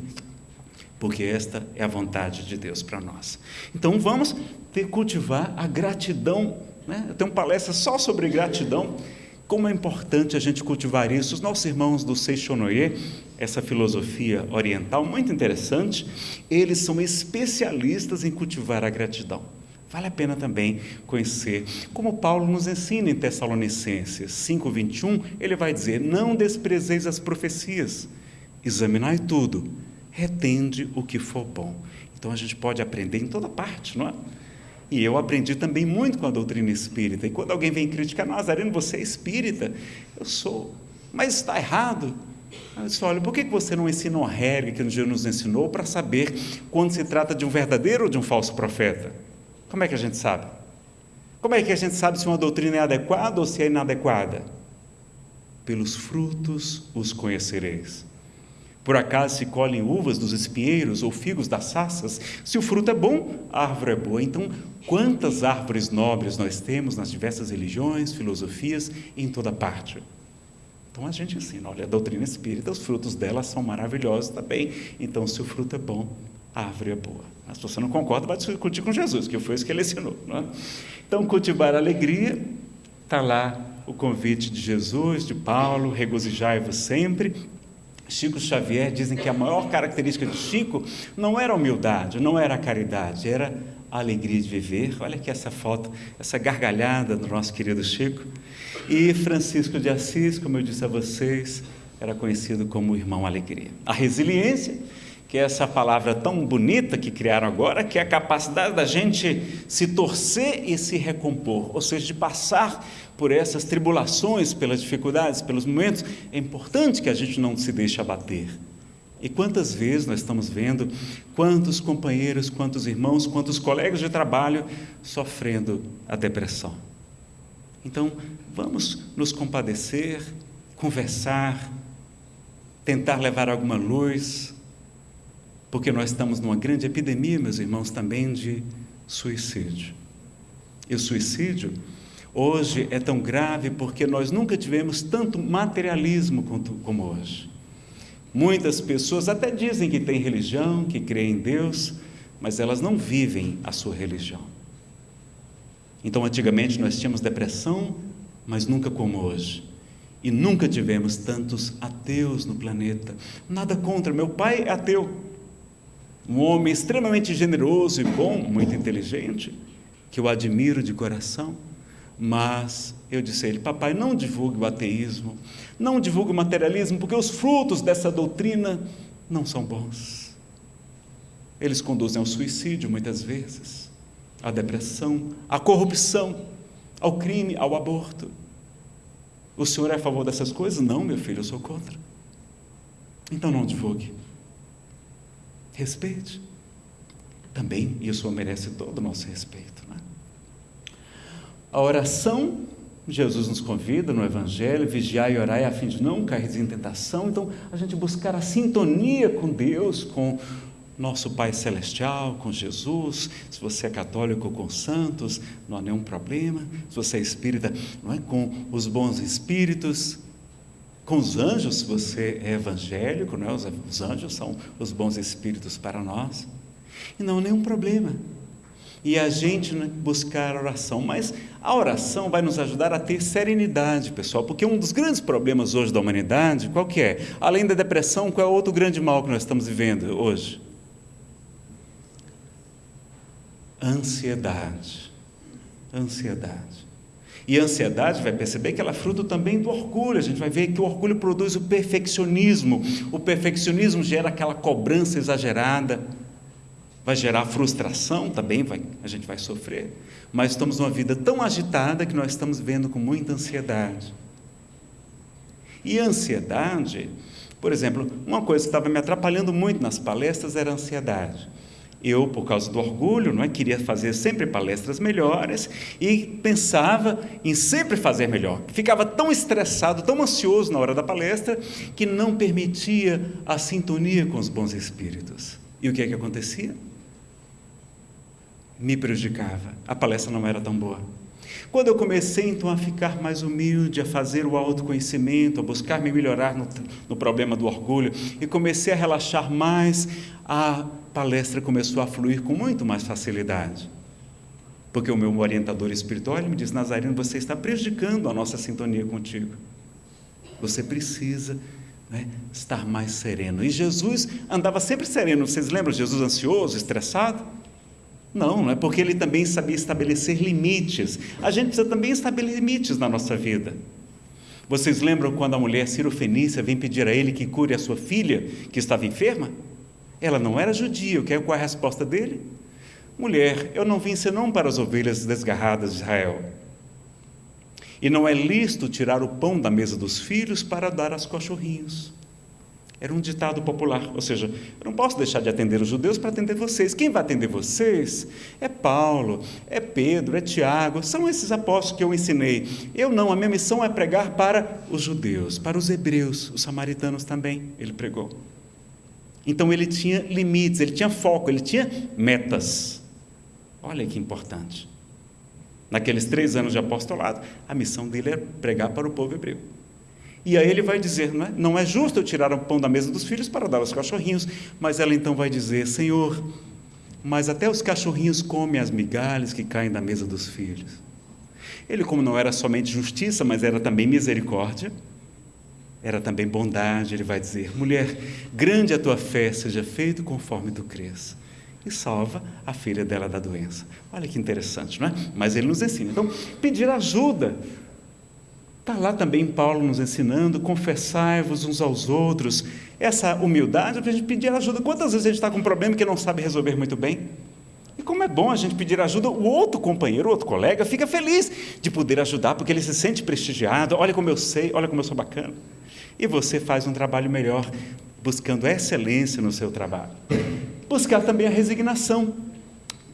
porque esta é a vontade de Deus para nós. Então vamos ter cultivar a gratidão. Né? Eu tenho uma palestra só sobre gratidão. Como é importante a gente cultivar isso. Os nossos irmãos do Seixonoye, essa filosofia oriental muito interessante, eles são especialistas em cultivar a gratidão. Vale a pena também conhecer. Como Paulo nos ensina em Tessalonicenses 5:21, ele vai dizer: "Não desprezeis as profecias, examinai tudo, retende o que for bom". Então a gente pode aprender em toda parte, não é? E eu aprendi também muito com a doutrina espírita. E quando alguém vem criticar, Nazareno, você é espírita? Eu sou. Mas está errado. Eu disse, olha, por que você não ensina uma regra que Jesus nos ensinou para saber quando se trata de um verdadeiro ou de um falso profeta? Como é que a gente sabe? Como é que a gente sabe se uma doutrina é adequada ou se é inadequada? Pelos frutos os conhecereis. Por acaso se colhem uvas dos espinheiros ou figos das saças? Se o fruto é bom, a árvore é boa. Então, quantas árvores nobres nós temos nas diversas religiões, filosofias em toda parte? Então a gente ensina, olha, a doutrina espírita, os frutos dela são maravilhosos também. Então, se o fruto é bom, a árvore é boa. Mas se você não concorda, vai discutir com Jesus, que foi isso que ele ensinou. É? Então, cultivar a alegria, está lá o convite de Jesus, de Paulo, regozijai-vos sempre. Chico Xavier dizem que a maior característica de Chico não era a humildade, não era a caridade, era a alegria de viver. Olha aqui essa foto, essa gargalhada do nosso querido Chico. E Francisco de Assis, como eu disse a vocês, era conhecido como o irmão alegria. A resiliência que é essa palavra tão bonita que criaram agora, que é a capacidade da gente se torcer e se recompor, ou seja, de passar por essas tribulações, pelas dificuldades, pelos momentos, é importante que a gente não se deixe abater. E quantas vezes nós estamos vendo quantos companheiros, quantos irmãos, quantos colegas de trabalho sofrendo a depressão. Então, vamos nos compadecer, conversar, tentar levar alguma luz, porque nós estamos numa grande epidemia, meus irmãos, também de suicídio. E o suicídio hoje é tão grave porque nós nunca tivemos tanto materialismo como hoje. Muitas pessoas até dizem que têm religião, que creem em Deus, mas elas não vivem a sua religião. Então, antigamente nós tínhamos depressão, mas nunca como hoje. E nunca tivemos tantos ateus no planeta. Nada contra, meu pai é ateu um homem extremamente generoso e bom, muito inteligente, que eu admiro de coração, mas eu disse a ele: Papai, não divulgue o ateísmo, não divulgue o materialismo, porque os frutos dessa doutrina não são bons. Eles conduzem ao suicídio muitas vezes, à depressão, à corrupção, ao crime, ao aborto. O senhor é a favor dessas coisas? Não, meu filho, eu sou contra. Então não divulgue. Respeite. Também isso merece todo o nosso respeito. Né? A oração, Jesus nos convida no Evangelho, vigiar e orar a fim de não cair em tentação. Então, a gente buscar a sintonia com Deus, com nosso Pai Celestial, com Jesus. Se você é católico, com santos, não há nenhum problema. Se você é espírita, não é com os bons espíritos com os anjos, se você é evangélico, né? os anjos são os bons espíritos para nós, e não há nenhum problema. e a gente né, buscar a oração. Mas a oração vai nos ajudar a ter serenidade, pessoal, porque um dos grandes problemas hoje da humanidade, qual que é? Além da depressão, qual é o outro grande mal que nós estamos vivendo hoje? Ansiedade. Ansiedade. E a ansiedade vai perceber que ela é fruto também do orgulho. A gente vai ver que o orgulho produz o perfeccionismo. O perfeccionismo gera aquela cobrança exagerada vai gerar frustração também, vai, a gente vai sofrer, mas estamos numa vida tão agitada que nós estamos vendo com muita ansiedade. E a ansiedade, por exemplo, uma coisa que estava me atrapalhando muito nas palestras era a ansiedade. Eu, por causa do orgulho, não é, queria fazer sempre palestras melhores e pensava em sempre fazer melhor. Ficava tão estressado, tão ansioso na hora da palestra, que não permitia a sintonia com os bons espíritos. E o que é que acontecia? me prejudicava. A palestra não era tão boa. Quando eu comecei então a ficar mais humilde, a fazer o autoconhecimento, a buscar me melhorar no, no problema do orgulho e comecei a relaxar mais, a palestra começou a fluir com muito mais facilidade. Porque o meu orientador espiritual me diz: Nazareno, você está prejudicando a nossa sintonia contigo. Você precisa né, estar mais sereno. E Jesus andava sempre sereno. Vocês lembram? Jesus ansioso, estressado? Não, não é porque ele também sabia estabelecer limites. A gente precisa também estabelecer limites na nossa vida. Vocês lembram quando a mulher Fenícia vem pedir a ele que cure a sua filha, que estava enferma? Ela não era judia, qual é a resposta dele? Mulher, eu não vim senão para as ovelhas desgarradas de Israel. E não é lícito tirar o pão da mesa dos filhos para dar aos cachorrinhos. Era um ditado popular, ou seja, eu não posso deixar de atender os judeus para atender vocês. Quem vai atender vocês é Paulo, é Pedro, é Tiago, são esses apóstolos que eu ensinei. Eu não, a minha missão é pregar para os judeus, para os hebreus, os samaritanos também, ele pregou. Então ele tinha limites, ele tinha foco, ele tinha metas. Olha que importante. Naqueles três anos de apostolado, a missão dele era pregar para o povo hebreu. E aí ele vai dizer: não é, não é justo eu tirar o pão da mesa dos filhos para dar aos cachorrinhos. Mas ela então vai dizer: Senhor, mas até os cachorrinhos comem as migalhas que caem da mesa dos filhos. Ele, como não era somente justiça, mas era também misericórdia, era também bondade, ele vai dizer: mulher, grande a tua fé, seja feito conforme tu crês. E salva a filha dela da doença. Olha que interessante, não é? Mas ele nos ensina. Então, pedir ajuda Está lá também Paulo nos ensinando, confessai-vos uns aos outros. Essa humildade para a gente pedir ajuda. Quantas vezes a gente está com um problema que não sabe resolver muito bem? E como é bom a gente pedir ajuda, o outro companheiro, o outro colega, fica feliz de poder ajudar, porque ele se sente prestigiado. Olha como eu sei, olha como eu sou bacana. E você faz um trabalho melhor, buscando excelência no seu trabalho. Buscar também a resignação,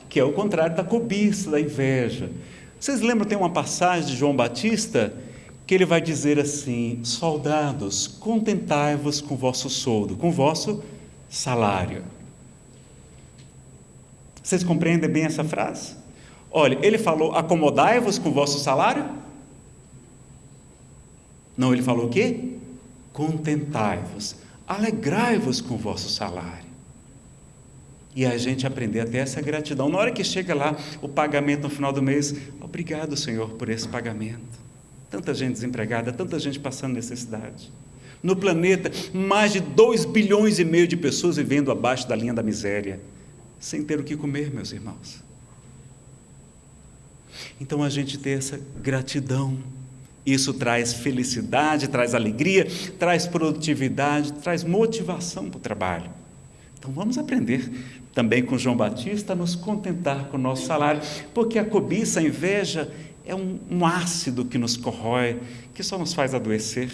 que é o contrário da cobiça, da inveja. Vocês lembram, tem uma passagem de João Batista que ele vai dizer assim: soldados, contentai-vos com o vosso soldo, com o vosso salário. Vocês compreendem bem essa frase? Olha, ele falou: acomodai-vos com o vosso salário? Não, ele falou o quê? Contentai-vos, alegrai-vos com o vosso salário. E a gente aprender até essa gratidão. Na hora que chega lá o pagamento no final do mês, obrigado, Senhor, por esse pagamento. Tanta gente desempregada, tanta gente passando necessidade. No planeta, mais de 2 bilhões e meio de pessoas vivendo abaixo da linha da miséria, sem ter o que comer, meus irmãos. Então a gente ter essa gratidão, isso traz felicidade, traz alegria, traz produtividade, traz motivação para o trabalho. Então vamos aprender também com João Batista a nos contentar com o nosso salário, porque a cobiça, a inveja, é um, um ácido que nos corrói, que só nos faz adoecer.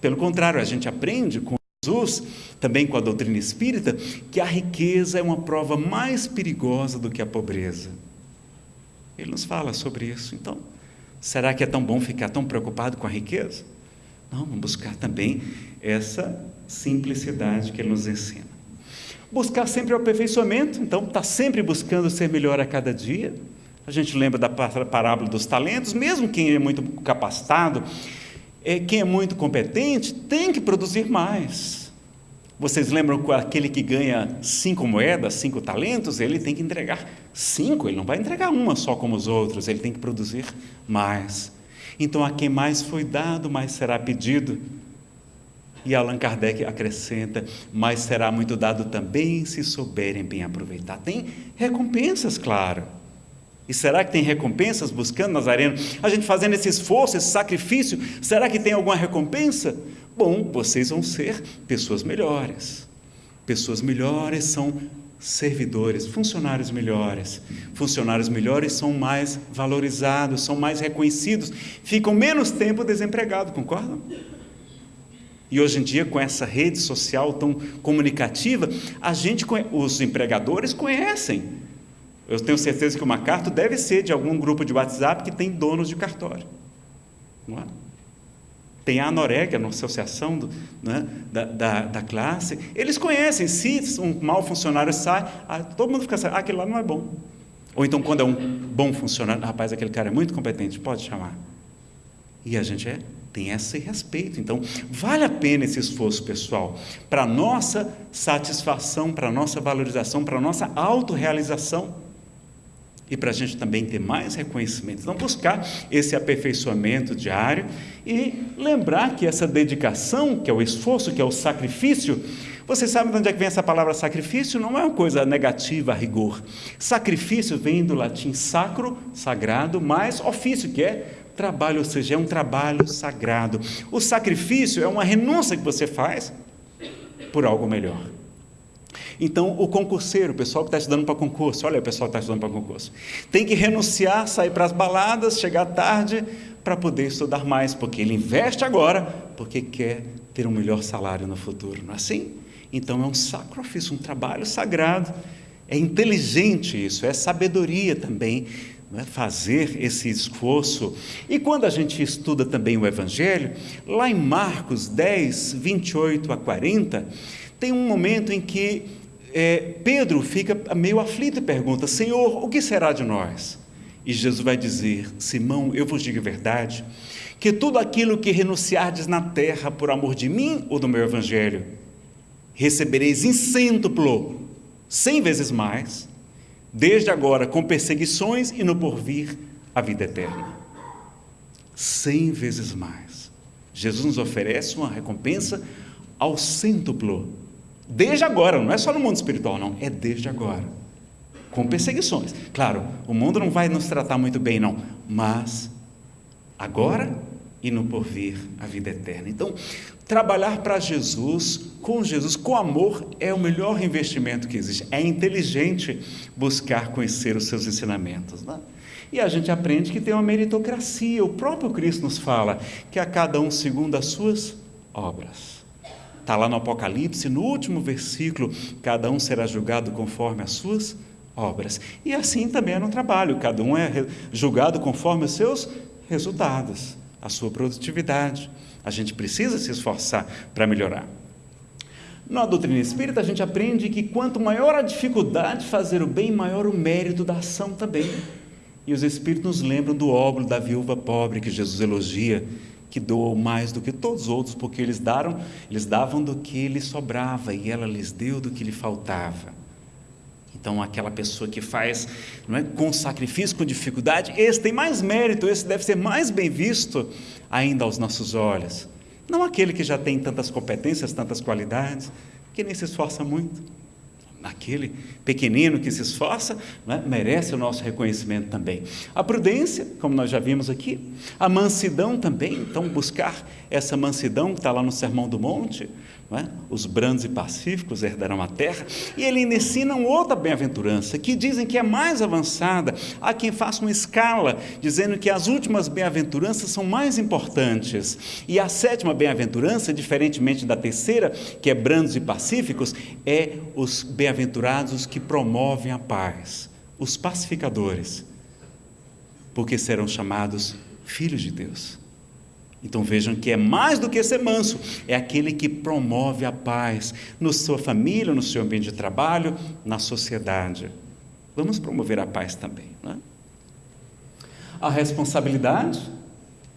Pelo contrário, a gente aprende com Jesus, também com a doutrina espírita, que a riqueza é uma prova mais perigosa do que a pobreza. Ele nos fala sobre isso. Então, será que é tão bom ficar tão preocupado com a riqueza? Não, vamos buscar também essa simplicidade que ele nos ensina. Buscar sempre o aperfeiçoamento, então, está sempre buscando ser melhor a cada dia. A gente lembra da parábola dos talentos, mesmo quem é muito capacitado, é, quem é muito competente, tem que produzir mais. Vocês lembram que aquele que ganha cinco moedas, cinco talentos, ele tem que entregar cinco, ele não vai entregar uma só como os outros, ele tem que produzir mais. Então, a quem mais foi dado, mais será pedido. E Allan Kardec acrescenta: mas será muito dado também se souberem bem aproveitar. Tem recompensas, claro. E será que tem recompensas buscando Nazareno? A gente fazendo esse esforço, esse sacrifício, será que tem alguma recompensa? Bom, vocês vão ser pessoas melhores. Pessoas melhores são servidores, funcionários melhores. Funcionários melhores são mais valorizados, são mais reconhecidos, ficam menos tempo desempregados, concordam? E hoje em dia, com essa rede social tão comunicativa, a gente, os empregadores conhecem. Eu tenho certeza que o MacArthur deve ser de algum grupo de WhatsApp que tem donos de cartório. Não é? Tem a Anoreg, a associação do, né, da, da, da, classe. Eles conhecem, se um mau funcionário sai, ah, todo mundo fica assim, ah, aquele lá não é bom. Ou então, quando é um bom funcionário, rapaz, aquele cara é muito competente, pode chamar. E a gente é, tem esse respeito. Então, vale a pena esse esforço pessoal para a nossa satisfação, para a nossa valorização, para a nossa autorrealização e para a gente também ter mais reconhecimento. Então, buscar esse aperfeiçoamento diário e lembrar que essa dedicação, que é o esforço, que é o sacrifício, vocês sabem de onde é que vem essa palavra sacrifício? Não é uma coisa negativa a rigor. Sacrifício vem do latim sacro, sagrado, mais ofício, que é trabalho, ou seja, é um trabalho sagrado. O sacrifício é uma renúncia que você faz por algo melhor. Então, o concurseiro, o pessoal que está estudando para concurso, olha o pessoal que está estudando para concurso, tem que renunciar, sair para as baladas, chegar tarde para poder estudar mais, porque ele investe agora, porque quer ter um melhor salário no futuro, não é assim? Então, é um sacrifício, um trabalho sagrado. É inteligente isso, é sabedoria também é? fazer esse esforço. E quando a gente estuda também o Evangelho, lá em Marcos 10, 28 a 40, tem um momento em que é, Pedro fica meio aflito e pergunta: Senhor, o que será de nós? E Jesus vai dizer: Simão, eu vos digo a verdade, que tudo aquilo que renunciardes na terra por amor de mim ou do meu evangelho, recebereis em cêntuplo, cem vezes mais, desde agora com perseguições e no porvir a vida eterna. Cem vezes mais. Jesus nos oferece uma recompensa ao cêntuplo Desde agora, não é só no mundo espiritual, não, é desde agora. Com perseguições. Claro, o mundo não vai nos tratar muito bem, não, mas agora e no porvir a vida eterna. Então, trabalhar para Jesus, com Jesus, com amor, é o melhor investimento que existe. É inteligente buscar conhecer os seus ensinamentos. Né? E a gente aprende que tem uma meritocracia. O próprio Cristo nos fala que a cada um segundo as suas obras. Está lá no Apocalipse, no último versículo, cada um será julgado conforme as suas obras. E assim também é no trabalho, cada um é julgado conforme os seus resultados, a sua produtividade. A gente precisa se esforçar para melhorar. Na doutrina espírita, a gente aprende que quanto maior a dificuldade de fazer o bem, maior o mérito da ação também. E os espíritos nos lembram do óbolo da viúva pobre que Jesus elogia que doou mais do que todos os outros, porque eles daram, eles davam do que lhe sobrava e ela lhes deu do que lhe faltava. Então, aquela pessoa que faz não é, com sacrifício, com dificuldade, esse tem mais mérito, esse deve ser mais bem visto ainda aos nossos olhos. Não aquele que já tem tantas competências, tantas qualidades, que nem se esforça muito aquele pequenino que se esforça, né, merece o nosso reconhecimento também. A prudência, como nós já vimos aqui, a mansidão também, então buscar essa mansidão que está lá no Sermão do Monte, é? os brandos e pacíficos herdarão a terra, e ele ensina outra bem-aventurança, que dizem que é mais avançada, há quem faça uma escala, dizendo que as últimas bem-aventuranças são mais importantes, e a sétima bem-aventurança, diferentemente da terceira, que é brandos e pacíficos, é os bem-aventurados que promovem a paz, os pacificadores, porque serão chamados filhos de Deus. Então vejam que é mais do que ser manso, é aquele que promove a paz na sua família, no seu ambiente de trabalho, na sociedade. Vamos promover a paz também. Não é? A responsabilidade,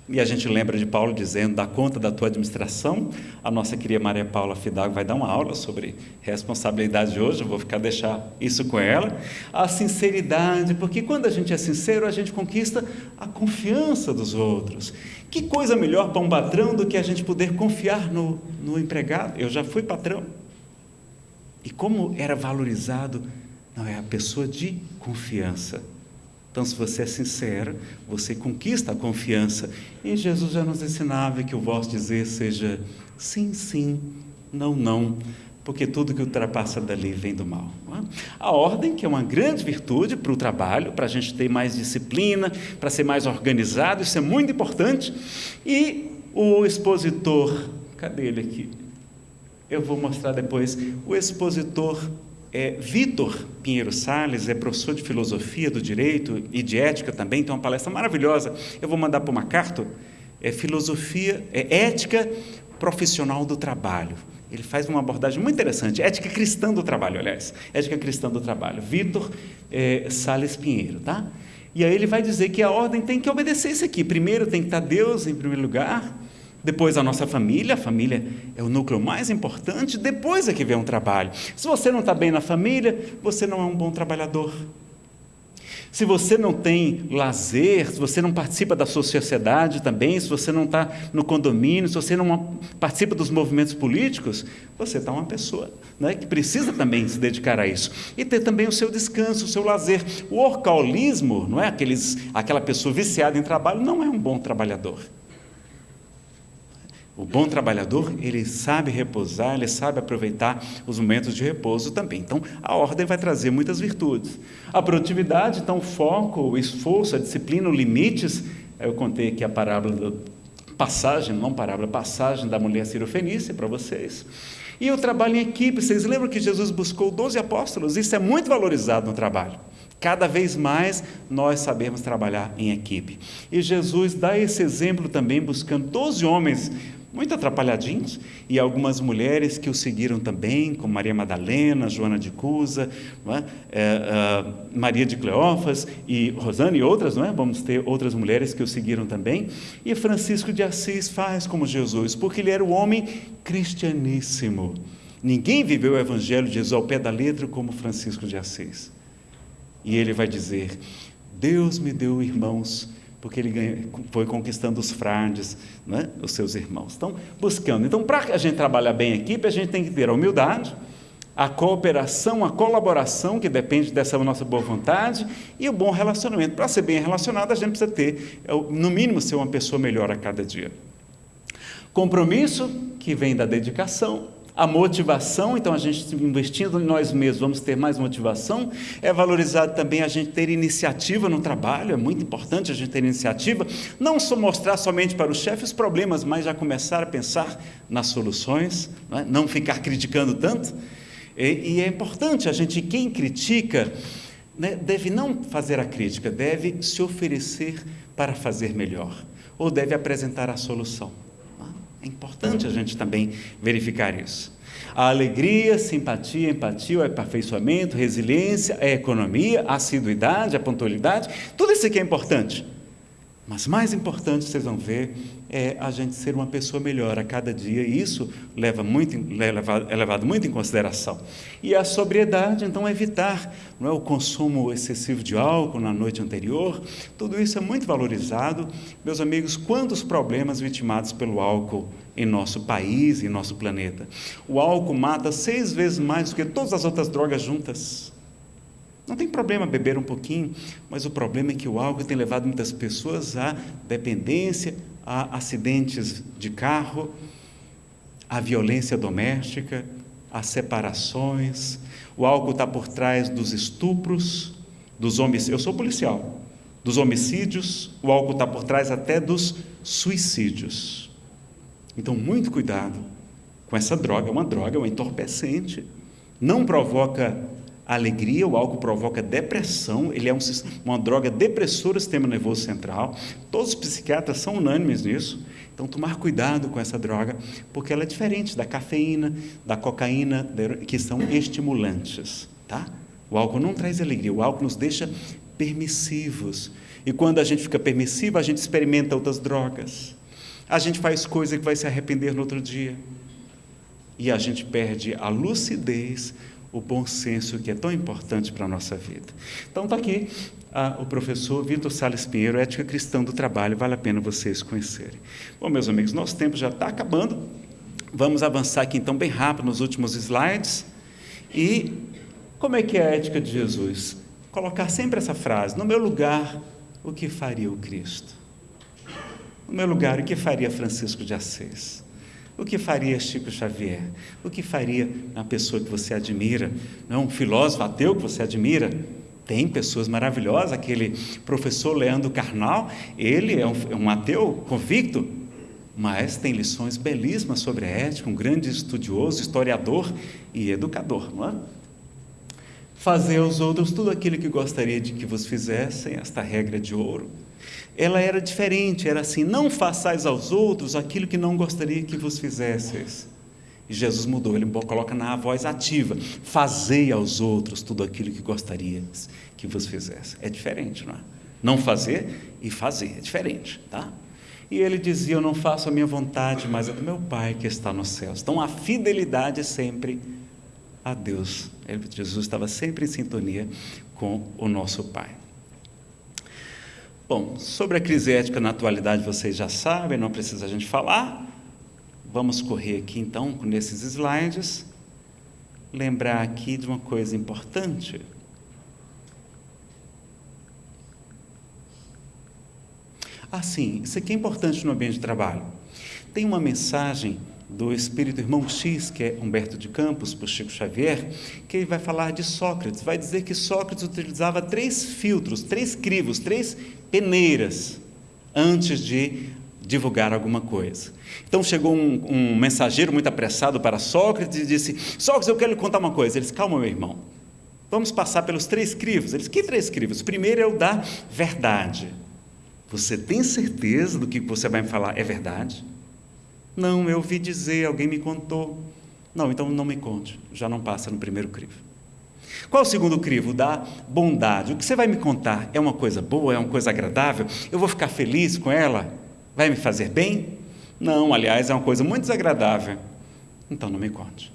E a gente lembra de Paulo dizendo: dá conta da tua administração. A nossa querida Maria Paula Fidalgo vai dar uma aula sobre responsabilidade hoje, eu vou ficar deixar isso com ela. A sinceridade, porque quando a gente é sincero, a gente conquista a confiança dos outros. Que coisa melhor para um patrão do que a gente poder confiar no, no empregado? Eu já fui patrão. E como era valorizado, não é a pessoa de confiança. Então, se você é sincero, você conquista a confiança. E Jesus já nos ensinava que o vosso dizer seja sim, sim, não, não, porque tudo que ultrapassa dali vem do mal. É? A ordem, que é uma grande virtude para o trabalho, para a gente ter mais disciplina, para ser mais organizado, isso é muito importante. E o expositor, cadê ele aqui? Eu vou mostrar depois. O expositor é, Vitor Pinheiro Sales é professor de filosofia do direito e de ética também, tem uma palestra maravilhosa. Eu vou mandar para uma carta. É filosofia, é ética profissional do trabalho. Ele faz uma abordagem muito interessante, ética cristã do trabalho, aliás, ética cristã do trabalho. Vitor é, Sales Pinheiro, tá? E aí ele vai dizer que a ordem tem que obedecer isso aqui. Primeiro tem que estar Deus em primeiro lugar, depois a nossa família, a família é o núcleo mais importante, depois é que vem um trabalho. Se você não está bem na família, você não é um bom trabalhador. Se você não tem lazer, se você não participa da sua sociedade também, se você não está no condomínio, se você não participa dos movimentos políticos, você está uma pessoa né, que precisa também se dedicar a isso. E ter também o seu descanso, o seu lazer. O orcaulismo, não é? Aqueles, aquela pessoa viciada em trabalho, não é um bom trabalhador. O bom trabalhador, ele sabe repousar, ele sabe aproveitar os momentos de repouso também. Então, a ordem vai trazer muitas virtudes. A produtividade, então, o foco, o esforço, a disciplina, os limites. Eu contei aqui a parábola passagem, não parábola, passagem da mulher cirofenícia para vocês. E o trabalho em equipe, vocês lembram que Jesus buscou 12 apóstolos? Isso é muito valorizado no trabalho. Cada vez mais nós sabemos trabalhar em equipe. E Jesus dá esse exemplo também, buscando 12 homens muito atrapalhadinhos, e algumas mulheres que o seguiram também, como Maria Madalena, Joana de Cusa, é? É, é, Maria de Cleófas e Rosana e outras, não é? vamos ter outras mulheres que o seguiram também, e Francisco de Assis faz como Jesus, porque ele era o homem cristianíssimo. Ninguém viveu o Evangelho de Jesus ao pé da letra como Francisco de Assis. E ele vai dizer: Deus me deu irmãos porque ele foi conquistando os frades, né, os seus irmãos. Então, buscando. Então, para a gente trabalhar bem em equipe, a gente tem que ter a humildade, a cooperação, a colaboração, que depende dessa nossa boa vontade, e o bom relacionamento. Para ser bem relacionado, a gente precisa ter, é no mínimo, ser uma pessoa melhor a cada dia. Compromisso, que vem da dedicação, a motivação, então a gente investindo em nós mesmos, vamos ter mais motivação. É valorizado também a gente ter iniciativa no trabalho, é muito importante a gente ter iniciativa. Não só mostrar somente para o chefe os problemas, mas já começar a pensar nas soluções, não, é? não ficar criticando tanto. E, e, é importante a gente, quem critica, né, deve não fazer a crítica, deve se oferecer para fazer melhor, ou deve apresentar a solução. É importante a gente também verificar isso. A alegria, simpatia, empatia, o aperfeiçoamento, resiliência, a economia, a assiduidade, a pontualidade, tudo isso aqui é importante. Mas mais importante, vocês vão ver, é a gente ser uma pessoa melhor a cada dia, e isso leva muito, é levado muito em consideração. E a sobriedade, então, evitar não é, o consumo excessivo de álcool na noite anterior, tudo isso é muito valorizado. Meus amigos, quantos problemas vitimados pelo álcool em nosso país, em nosso planeta? O álcool mata seis vezes mais do que todas as outras drogas juntas. Não tem problema beber um pouquinho, mas o problema é que o álcool tem levado muitas pessoas à dependência, a acidentes de carro, à violência doméstica, a separações. O álcool está por trás dos estupros, dos homicídios. Eu sou policial. Dos homicídios, o álcool está por trás até dos suicídios. Então, muito cuidado com essa droga. É uma droga, é um entorpecente. Não provoca alegria, o álcool provoca depressão, ele é um, uma droga depressora do sistema nervoso central. Todos os psiquiatras são unânimes nisso. Então, tomar cuidado com essa droga, porque ela é diferente da cafeína, da cocaína, que são estimulantes. Tá? O álcool não traz alegria, o álcool nos deixa permissivos. E quando a gente fica permissivo, a gente experimenta outras drogas. A gente faz coisa que vai se arrepender no outro dia. E a gente perde a lucidez, o bom senso que é tão importante para a nossa vida. Então está aqui o professor Vitor Salles Pinheiro, Ética Cristã do Trabalho, vale a pena vocês conhecerem. Bom, meus amigos, nosso tempo já está acabando. Vamos avançar aqui então bem rápido nos últimos slides. E como é que é a ética de Jesus? Colocar sempre essa frase: no meu lugar, o que faria o Cristo? No meu lugar, o que faria Francisco de Assis? O que faria Chico Xavier? O que faria uma pessoa que você admira? Não um filósofo ateu que você admira? Tem pessoas maravilhosas, aquele professor Leandro Carnal, ele é um, é um ateu convicto, mas tem lições belíssimas sobre a ética, um grande estudioso, historiador e educador, não é? Fazer aos outros tudo aquilo que gostaria de que vos fizessem, esta regra de ouro. Ela era diferente, era assim: não façais aos outros aquilo que não gostaria que vos fizesseis. E Jesus mudou, ele coloca na voz ativa: fazei aos outros tudo aquilo que gostaria que vos fizesse. É diferente, não é? Não fazer e fazer, é diferente, tá? E ele dizia: Eu não faço a minha vontade, mas a do meu Pai que está nos céus. Então a fidelidade é sempre a Deus. Jesus estava sempre em sintonia com o nosso Pai. Bom, sobre a crise ética na atualidade vocês já sabem, não precisa a gente falar. Vamos correr aqui então nesses slides. Lembrar aqui de uma coisa importante. Ah, sim, isso aqui é importante no ambiente de trabalho. Tem uma mensagem do espírito irmão X, que é Humberto de Campos, por Chico Xavier, que ele vai falar de Sócrates. Vai dizer que Sócrates utilizava três filtros, três crivos, três peneiras antes de divulgar alguma coisa. Então chegou um, um, mensageiro muito apressado para Sócrates e disse: Sócrates, eu quero lhe contar uma coisa. Ele disse: Calma, meu irmão. Vamos passar pelos três crivos. Ele disse: Que três crivos? Primeiro é o da verdade. Você tem certeza do que você vai me falar é verdade? Não, eu ouvi dizer, alguém me contou. Não, então não me conte. Já não passa no primeiro crivo. Qual o segundo crivo? Da bondade. O que você vai me contar é uma coisa boa, é uma coisa agradável? Eu vou ficar feliz com ela? Vai me fazer bem? Não, aliás, é uma coisa muito desagradável. Então não me conte.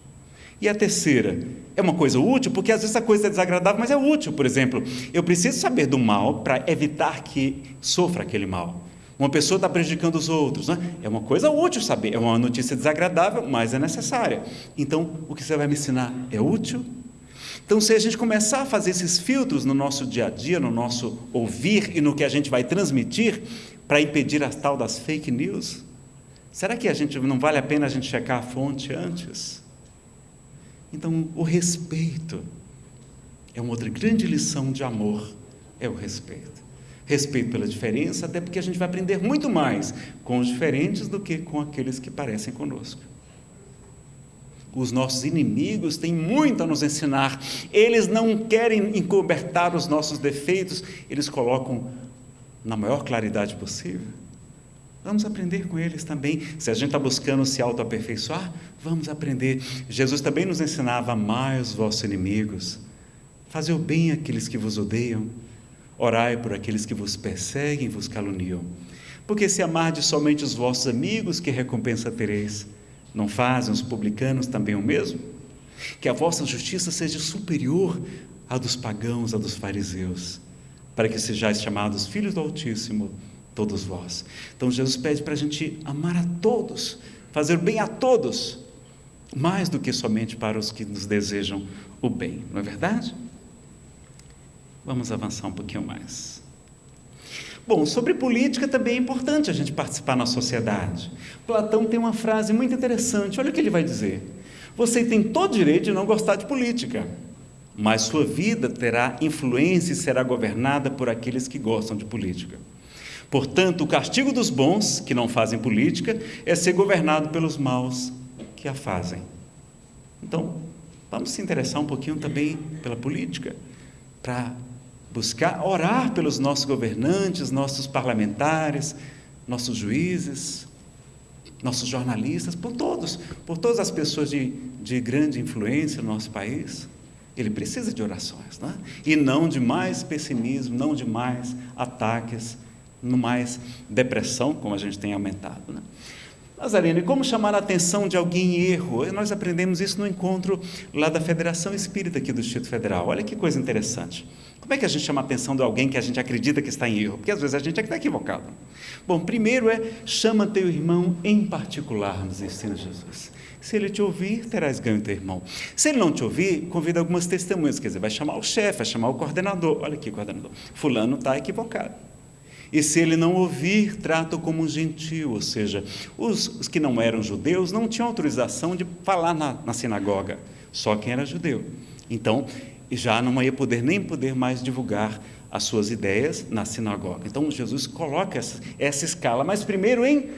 E a terceira, é uma coisa útil, porque às vezes a coisa é desagradável, mas é útil. Por exemplo, eu preciso saber do mal para evitar que sofra aquele mal. Uma pessoa está prejudicando os outros. Né? É uma coisa útil saber, é uma notícia desagradável, mas é necessária. Então, o que você vai me ensinar é útil? Então, se a gente começar a fazer esses filtros no nosso dia a dia, no nosso ouvir e no que a gente vai transmitir, para impedir as tal das fake news, será que a gente não vale a pena a gente checar a fonte antes? Então, o respeito é uma outra grande lição de amor, é o respeito. Respeito pela diferença, até porque a gente vai aprender muito mais com os diferentes do que com aqueles que parecem conosco. Os nossos inimigos têm muito a nos ensinar. Eles não querem encobertar os nossos defeitos, eles colocam na maior claridade possível. Vamos aprender com eles também. Se a gente está buscando se autoaperfeiçoar, vamos aprender. Jesus também nos ensinava: amai os vossos inimigos, fazer o bem àqueles que vos odeiam, orai por aqueles que vos perseguem e vos caluniam. Porque se amardes somente os vossos amigos, que recompensa tereis? Não fazem os publicanos também o mesmo? Que a vossa justiça seja superior à dos pagãos, à dos fariseus, para que sejais chamados filhos do Altíssimo, todos vós. Então Jesus pede para a gente amar a todos, fazer bem a todos, mais do que somente para os que nos desejam o bem, não é verdade? Vamos avançar um pouquinho mais. Bom, sobre política também é importante a gente participar na sociedade. Platão tem uma frase muito interessante, olha o que ele vai dizer. Você tem todo direito de não gostar de política, mas sua vida terá influência e será governada por aqueles que gostam de política. Portanto, o castigo dos bons, que não fazem política, é ser governado pelos maus, que a fazem. Então, vamos se interessar um pouquinho também pela política, para buscar orar pelos nossos governantes, nossos parlamentares, nossos juízes, nossos jornalistas, por todos, por todas as pessoas de, de grande influência no nosso país. Ele precisa de orações, né? e não de mais pessimismo, não de mais ataques, não mais depressão, como a gente tem aumentado. Né? Nazareno, e como chamar a atenção de alguém em erro? Nós aprendemos isso no encontro lá da Federação Espírita aqui do Distrito Federal. Olha que coisa interessante. Como é que a gente chama a atenção de alguém que a gente acredita que está em erro? Porque às vezes a gente é que está equivocado. Bom, primeiro é chama teu irmão em particular, nos ensina Jesus. Se ele te ouvir, terás ganho teu irmão. Se ele não te ouvir, convida algumas testemunhas, quer dizer, vai chamar o chefe, vai chamar o coordenador. Olha aqui, coordenador. Fulano está equivocado. E se ele não ouvir, trata-o como um gentil, ou seja, os, os, que não eram judeus não tinham autorização de falar na, na sinagoga, só quem era judeu. Então, já não ia poder nem poder mais divulgar as suas ideias na sinagoga. Então, Jesus coloca essa, essa escala, mas primeiro em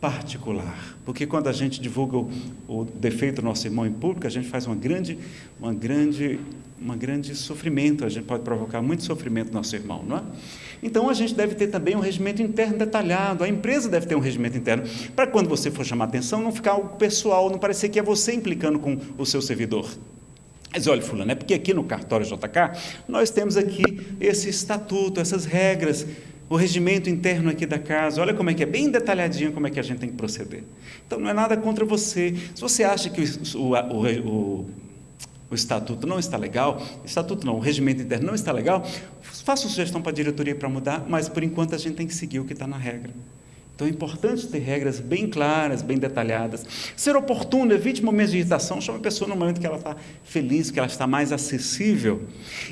particular, porque quando a gente divulga o, o, defeito do nosso irmão em público, a gente faz uma grande, uma grande, uma grande sofrimento, a gente pode provocar muito sofrimento no nosso irmão, não é? Então a gente deve ter também um regimento interno detalhado, a empresa deve ter um regimento interno, para quando você for chamar atenção, não ficar algo pessoal, não parecer que é você implicando com o seu servidor. Mas olha, fulano, é porque aqui no cartório JK nós temos aqui esse estatuto, essas regras, o regimento interno aqui da casa, olha como é que é bem detalhadinho como é que a gente tem que proceder. Então não é nada contra você. Se você acha que o, o, o, o estatuto não está legal, estatuto não, o regimento interno não está legal, faça sugestão para a diretoria para mudar, mas por enquanto a gente tem que seguir o que está na regra. Então é importante ter regras bem claras, bem detalhadas. Ser oportuno, evite momentos de irritação, chame a pessoa no momento que ela está feliz, que ela está mais acessível.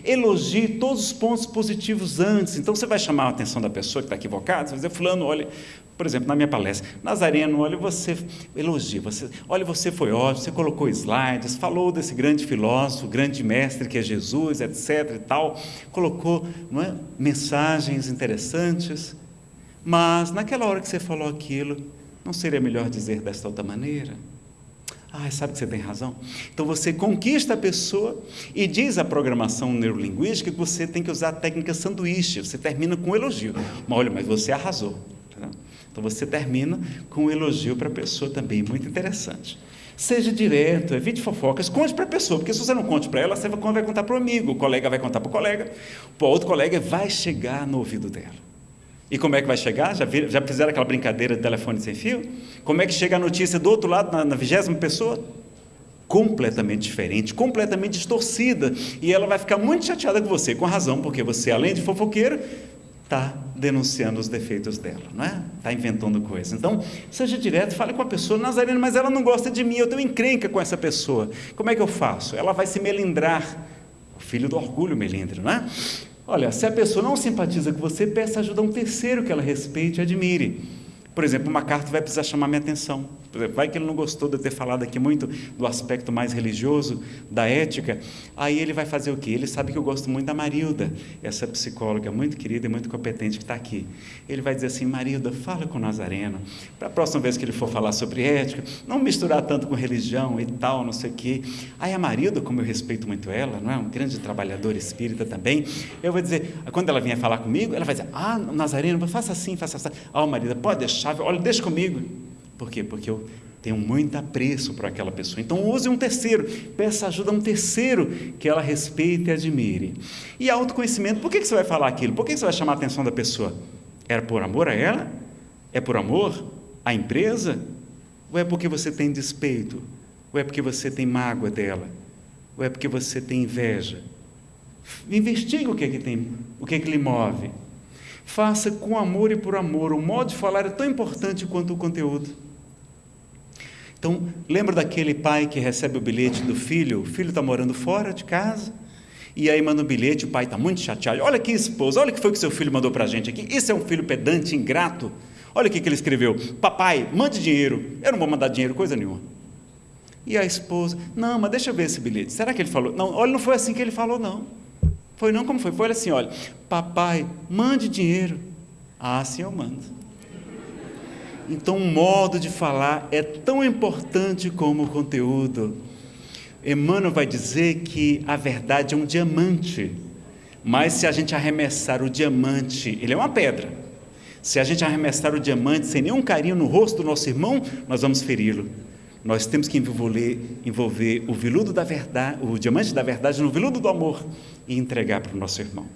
Elogie todos os pontos positivos antes. Então você vai chamar a atenção da pessoa que está equivocada, você vai dizer, fulano, olha, por exemplo, na minha palestra, Nazareno, olha, você elogia, você, olha, você foi ótimo, você colocou slides, falou desse grande filósofo, grande mestre que é Jesus, etc. e tal, colocou é, mensagens interessantes. Mas naquela hora que você falou aquilo, não seria melhor dizer desta outra maneira? Ah, sabe que você tem razão? Então você conquista a pessoa e diz a programação neurolinguística que você tem que usar a técnica sanduíche. Você termina com um elogio. Mas olha, mas você arrasou. Então você termina com um elogio para a pessoa também, muito interessante. Seja direto, evite fofocas, conte para a pessoa, porque se você não conte para ela, você vai contar para o amigo, o colega vai contar para o colega, o outro colega vai chegar no ouvido dela. E como é que vai chegar? Já, já fizeram aquela brincadeira de telefone sem fio? Como é que chega a notícia do outro lado, na vigésima pessoa? Completamente diferente, completamente distorcida. E ela vai ficar muito chateada com você, com razão, porque você, além de fofoqueiro, está denunciando os defeitos dela, não é? Está inventando coisas. Então, seja direto, fale com a pessoa, Nazareno, mas ela não gosta de mim, eu tenho encrenca com essa pessoa. Como é que eu faço? Ela vai se melindrar. O filho do orgulho melindra, não é? Olha, se a pessoa não simpatiza com você, peça ajuda a um terceiro que ela respeite e admire. Por exemplo, uma carta vai precisar chamar minha atenção. Vai que ele não gostou de eu ter falado aqui muito do aspecto mais religioso, da ética. Aí ele vai fazer o quê? Ele sabe que eu gosto muito da Marilda, essa psicóloga muito querida e muito competente que está aqui. Ele vai dizer assim: Marilda, fala com o Nazareno. Para a próxima vez que ele for falar sobre ética, não misturar tanto com religião e tal, não sei o quê. Aí a Marilda, como eu respeito muito ela, não é? Um grande trabalhador espírita também. Eu vou dizer, quando ela vier falar comigo, ela vai dizer: Ah, Nazareno, faça assim, faça assim. Ah, oh, Marilda, pode deixar, olha, deixa comigo. Por quê? Porque eu tenho muito apreço para aquela pessoa. Então use um terceiro, peça ajuda a um terceiro que ela respeite e admire. E autoconhecimento, por que, você vai falar aquilo? Por que, você vai chamar a atenção da pessoa? Era por amor a ela? É por amor à empresa? Ou é porque você tem despeito? Ou é porque você tem mágoa dela? Ou é porque você tem inveja? Investigue o que é que tem, o que é que lhe move. Faça com amor e por amor. O modo de falar é tão importante quanto o conteúdo. Então, lembra daquele pai que recebe o bilhete do filho? O filho está morando fora de casa. E aí manda um bilhete, o pai está muito chateado. Olha aqui, esposa, olha o que foi que seu filho mandou para a gente aqui. Isso é um filho pedante, ingrato. Olha o que, que ele escreveu. Papai, mande dinheiro. Eu não vou mandar dinheiro, coisa nenhuma. E a esposa, não, mas deixa eu ver esse bilhete. Será que ele falou? Não, olha, não foi assim que ele falou, não. Foi não, como foi? Foi assim, olha, papai, mande dinheiro. Ah, sim, eu mando. Então, o modo de falar é tão importante como o conteúdo. Emmanuel vai dizer que a verdade é um diamante, mas se a gente arremessar o diamante, ele é uma pedra. Se a gente arremessar o diamante sem nenhum carinho no rosto do nosso irmão, nós vamos feri-lo. nós temos que envolver, envolver o veludo da verdade, o diamante da verdade no veludo do amor e entregar para o nosso irmão.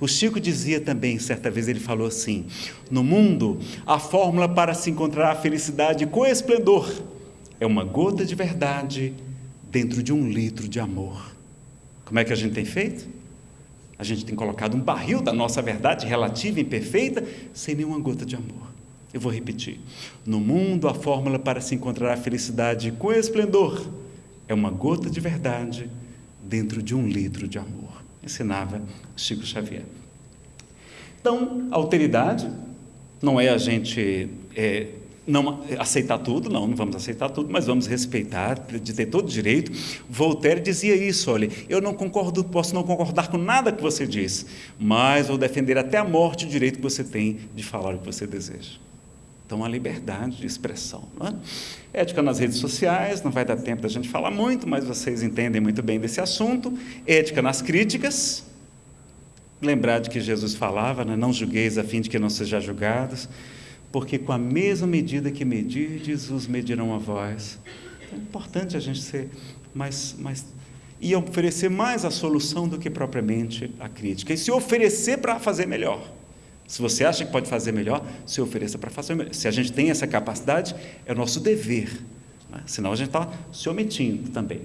O Chico dizia também, certa vez ele falou assim: No mundo, a fórmula para se encontrar a felicidade com esplendor é uma gota de verdade dentro de um litro de amor. Como é que a gente tem feito? A gente tem colocado um barril da nossa verdade relativa e imperfeita sem nenhuma gota de amor. Eu vou repetir. No mundo, a fórmula para se encontrar a felicidade com esplendor é uma gota de verdade dentro de um litro de amor. Ensinava Chico Xavier. Então, alteridade não é a gente é, não aceitar tudo, não, não vamos aceitar tudo, mas vamos respeitar, de ter todo direito. Voltaire dizia isso, olha, eu não concordo, posso não concordar com nada que você diz, mas vou defender até a morte o direito que você tem de falar o que você deseja. Então, a liberdade de expressão. É? Ética nas redes sociais, não vai dar tempo da gente falar muito, mas vocês entendem muito bem desse assunto. Ética nas críticas. Lembrar de que Jesus falava, né? não julgueis a fim de que não sejam julgados porque com a mesma medida que medirdes, os medirão a vós. É importante a gente ser mais, mais e oferecer mais a solução do que propriamente a crítica. E se oferecer para fazer melhor. Se você acha que pode fazer melhor, se ofereça para fazer melhor. Se a gente tem essa capacidade, é o nosso dever. Né? Senão a gente está se omitindo também.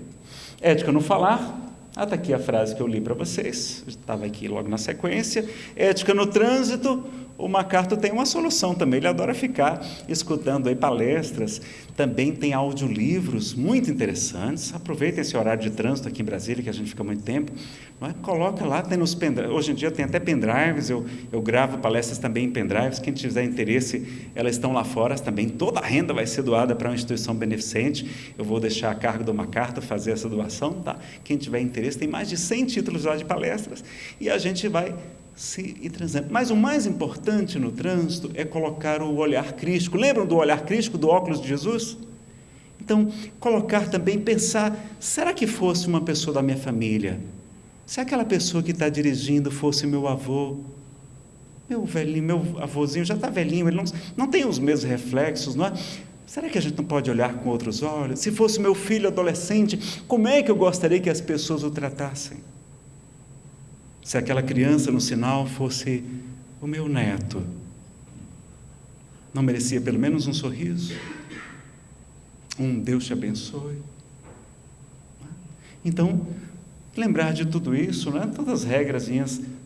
Ética no falar. Ah, está aqui a frase que eu li para vocês, estava aqui logo na sequência. Ética no trânsito o MacArthur tem uma solução também, ele adora ficar escutando aí palestras, também tem audiolivros muito interessantes, aproveitem esse horário de trânsito aqui em Brasília, que a gente fica muito tempo, é? coloca lá, tem nos pendrives, hoje em dia tem até pendrives, eu, eu gravo palestras também em pendrives, quem tiver interesse, elas estão lá fora também, toda a renda vai ser doada para uma instituição beneficente, eu vou deixar a cargo do MacArthur fazer essa doação, tá? quem tiver interesse, tem mais de 100 títulos lá de palestras, e a gente vai se transando. Mas o mais importante no trânsito é colocar o olhar crístico. Lembram do olhar crístico do óculos de Jesus? Então, colocar também, pensar: será que fosse uma pessoa da minha família? Se aquela pessoa que está dirigindo fosse meu avô, meu velhinho, meu avôzinho já está velhinho, ele não, não tem os mesmos reflexos, não é? Será que a gente não pode olhar com outros olhos? Se fosse meu filho adolescente, como é que eu gostaria que as pessoas o tratassem? Se aquela criança no sinal fosse o meu neto, não merecia pelo menos um sorriso? Um Deus te abençoe. Então, lembrar de tudo isso, né? todas as regras,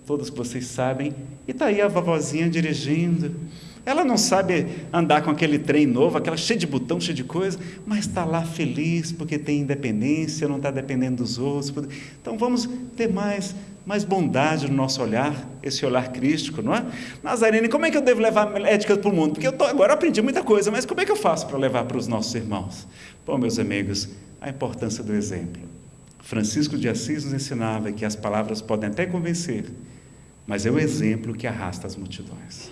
todas que vocês sabem, e está aí a vovozinha dirigindo. Ela não sabe andar com aquele trem novo, aquela cheia de botão, cheia de coisa, mas está lá feliz porque tem independência, não está dependendo dos outros. Então vamos ter mais mais bondade no nosso olhar, esse olhar crístico, não é? Nazarene, como é que eu devo levar ética para o mundo? Porque eu tô, agora aprendi muita coisa, mas como é que eu faço para levar para os nossos irmãos? Bom, meus amigos, a importância do exemplo. Francisco de Assis nos ensinava que as palavras podem até convencer, mas é o exemplo que arrasta as multidões.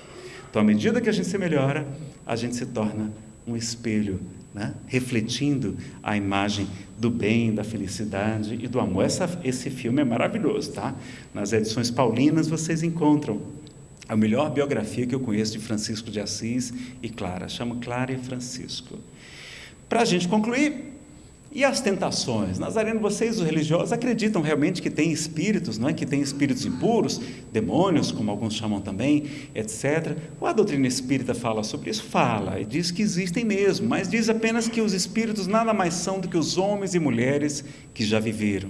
Então, à medida que a gente se melhora, a gente se torna um espelho né? refletindo a imagem do bem, da felicidade e do amor. Essa, esse filme é maravilhoso, tá? Nas edições paulinas vocês encontram a melhor biografia que eu conheço de Francisco de Assis e Clara, chama Clara e Francisco. Para a gente concluir, e as tentações? Nazareno, vocês, os religiosos, acreditam realmente que tem espíritos, não é? que tem espíritos impuros, demônios, como alguns chamam também, etc. Ou a doutrina espírita fala sobre isso? Fala, e diz que existem mesmo, mas diz apenas que os espíritos nada mais são do que os homens e mulheres que já viveram.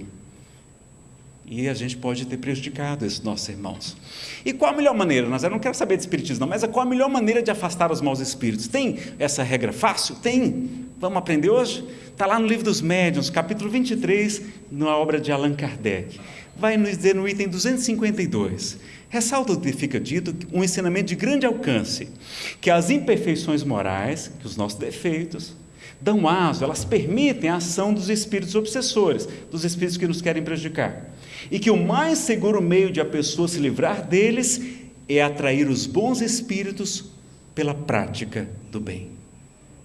E a gente pode ter prejudicado esses nossos irmãos. E qual a melhor maneira? Eu não quero saber de espiritismo, não, mas qual a melhor maneira de afastar os maus espíritos? Tem essa regra fácil? Tem. Vamos aprender hoje? Está lá no livro dos médiuns, capítulo 23, na obra de Allan Kardec. Vai nos dizer no item 252. Ressalta o que fica dito um ensinamento de grande alcance, que as imperfeições morais, que os nossos defeitos, dão aso, elas permitem a ação dos espíritos obsessores, dos espíritos que nos querem prejudicar. E que o mais seguro meio de a pessoa se livrar deles é atrair os bons espíritos pela prática do bem.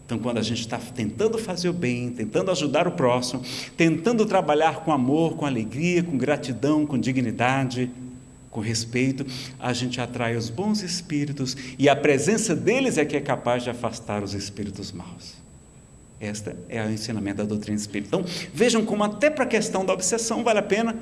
Então, quando a gente está tentando fazer o bem, tentando ajudar o próximo, tentando trabalhar com amor, com alegria, com gratidão, com dignidade, com respeito, a gente atrai os bons espíritos e a presença deles é que é capaz de afastar os espíritos maus. Esta é o ensinamento da doutrina espírita. Então, vejam como até para a questão da obsessão vale a pena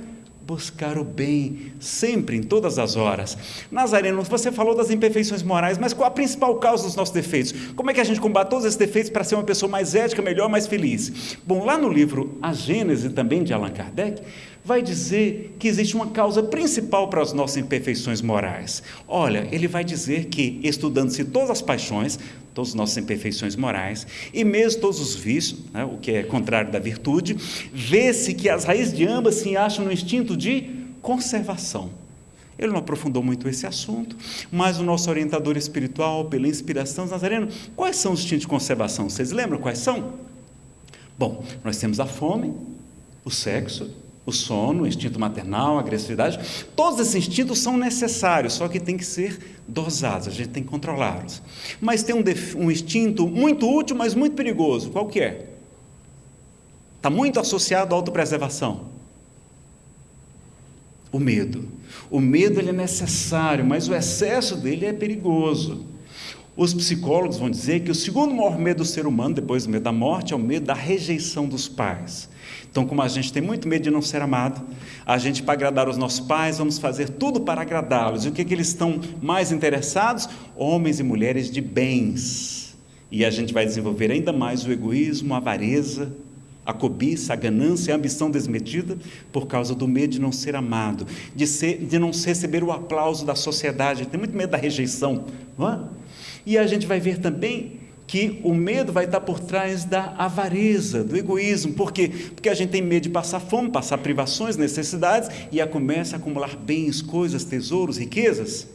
buscar o bem sempre, em todas as horas. Nazareno, você falou das imperfeições morais, mas qual a principal causa dos nossos defeitos? Como é que a gente combate todos esses defeitos para ser uma pessoa mais ética, melhor, mais feliz? Bom, lá no livro A Gênese, também de Allan Kardec, vai dizer que existe uma causa principal para as nossas imperfeições morais. Olha, ele vai dizer que, estudando-se todas as paixões, todas as nossas imperfeições morais, e mesmo todos os vícios, né, o que é contrário da virtude, vê-se que as raízes de ambas se acham no instinto de conservação. Ele não aprofundou muito esse assunto, mas o nosso orientador espiritual, pela inspiração Nazareno, quais são os instintos de conservação? Vocês lembram quais são? Bom, nós temos a fome, o sexo, o sono, o instinto maternal, a agressividade, todos esses instintos são necessários, só que tem que ser dosados, a gente tem que controlá-los. Mas tem um, um, instinto muito útil, mas muito perigoso. Qual que é? Está muito associado à autopreservação. O medo. O medo ele é necessário, mas o excesso dele é perigoso. Os psicólogos vão dizer que o segundo maior medo do ser humano, depois do medo da morte, é o medo da rejeição dos pais. Então, como a gente tem muito medo de não ser amado, a gente, para agradar os nossos pais, vamos fazer tudo para agradá-los. E o que, que eles estão mais interessados? Homens e mulheres de bens. E a gente vai desenvolver ainda mais o egoísmo, a avareza, a cobiça, a ganância, a ambição desmedida, por causa do medo de não ser amado, de, ser, de não receber o aplauso da sociedade, tem muito medo da rejeição. Não é? E a gente vai ver também que o medo vai estar por trás da avareza, do egoísmo. Por quê? Porque a gente tem medo de passar fome, passar privações, necessidades, e a começa a acumular bens, coisas, tesouros, riquezas.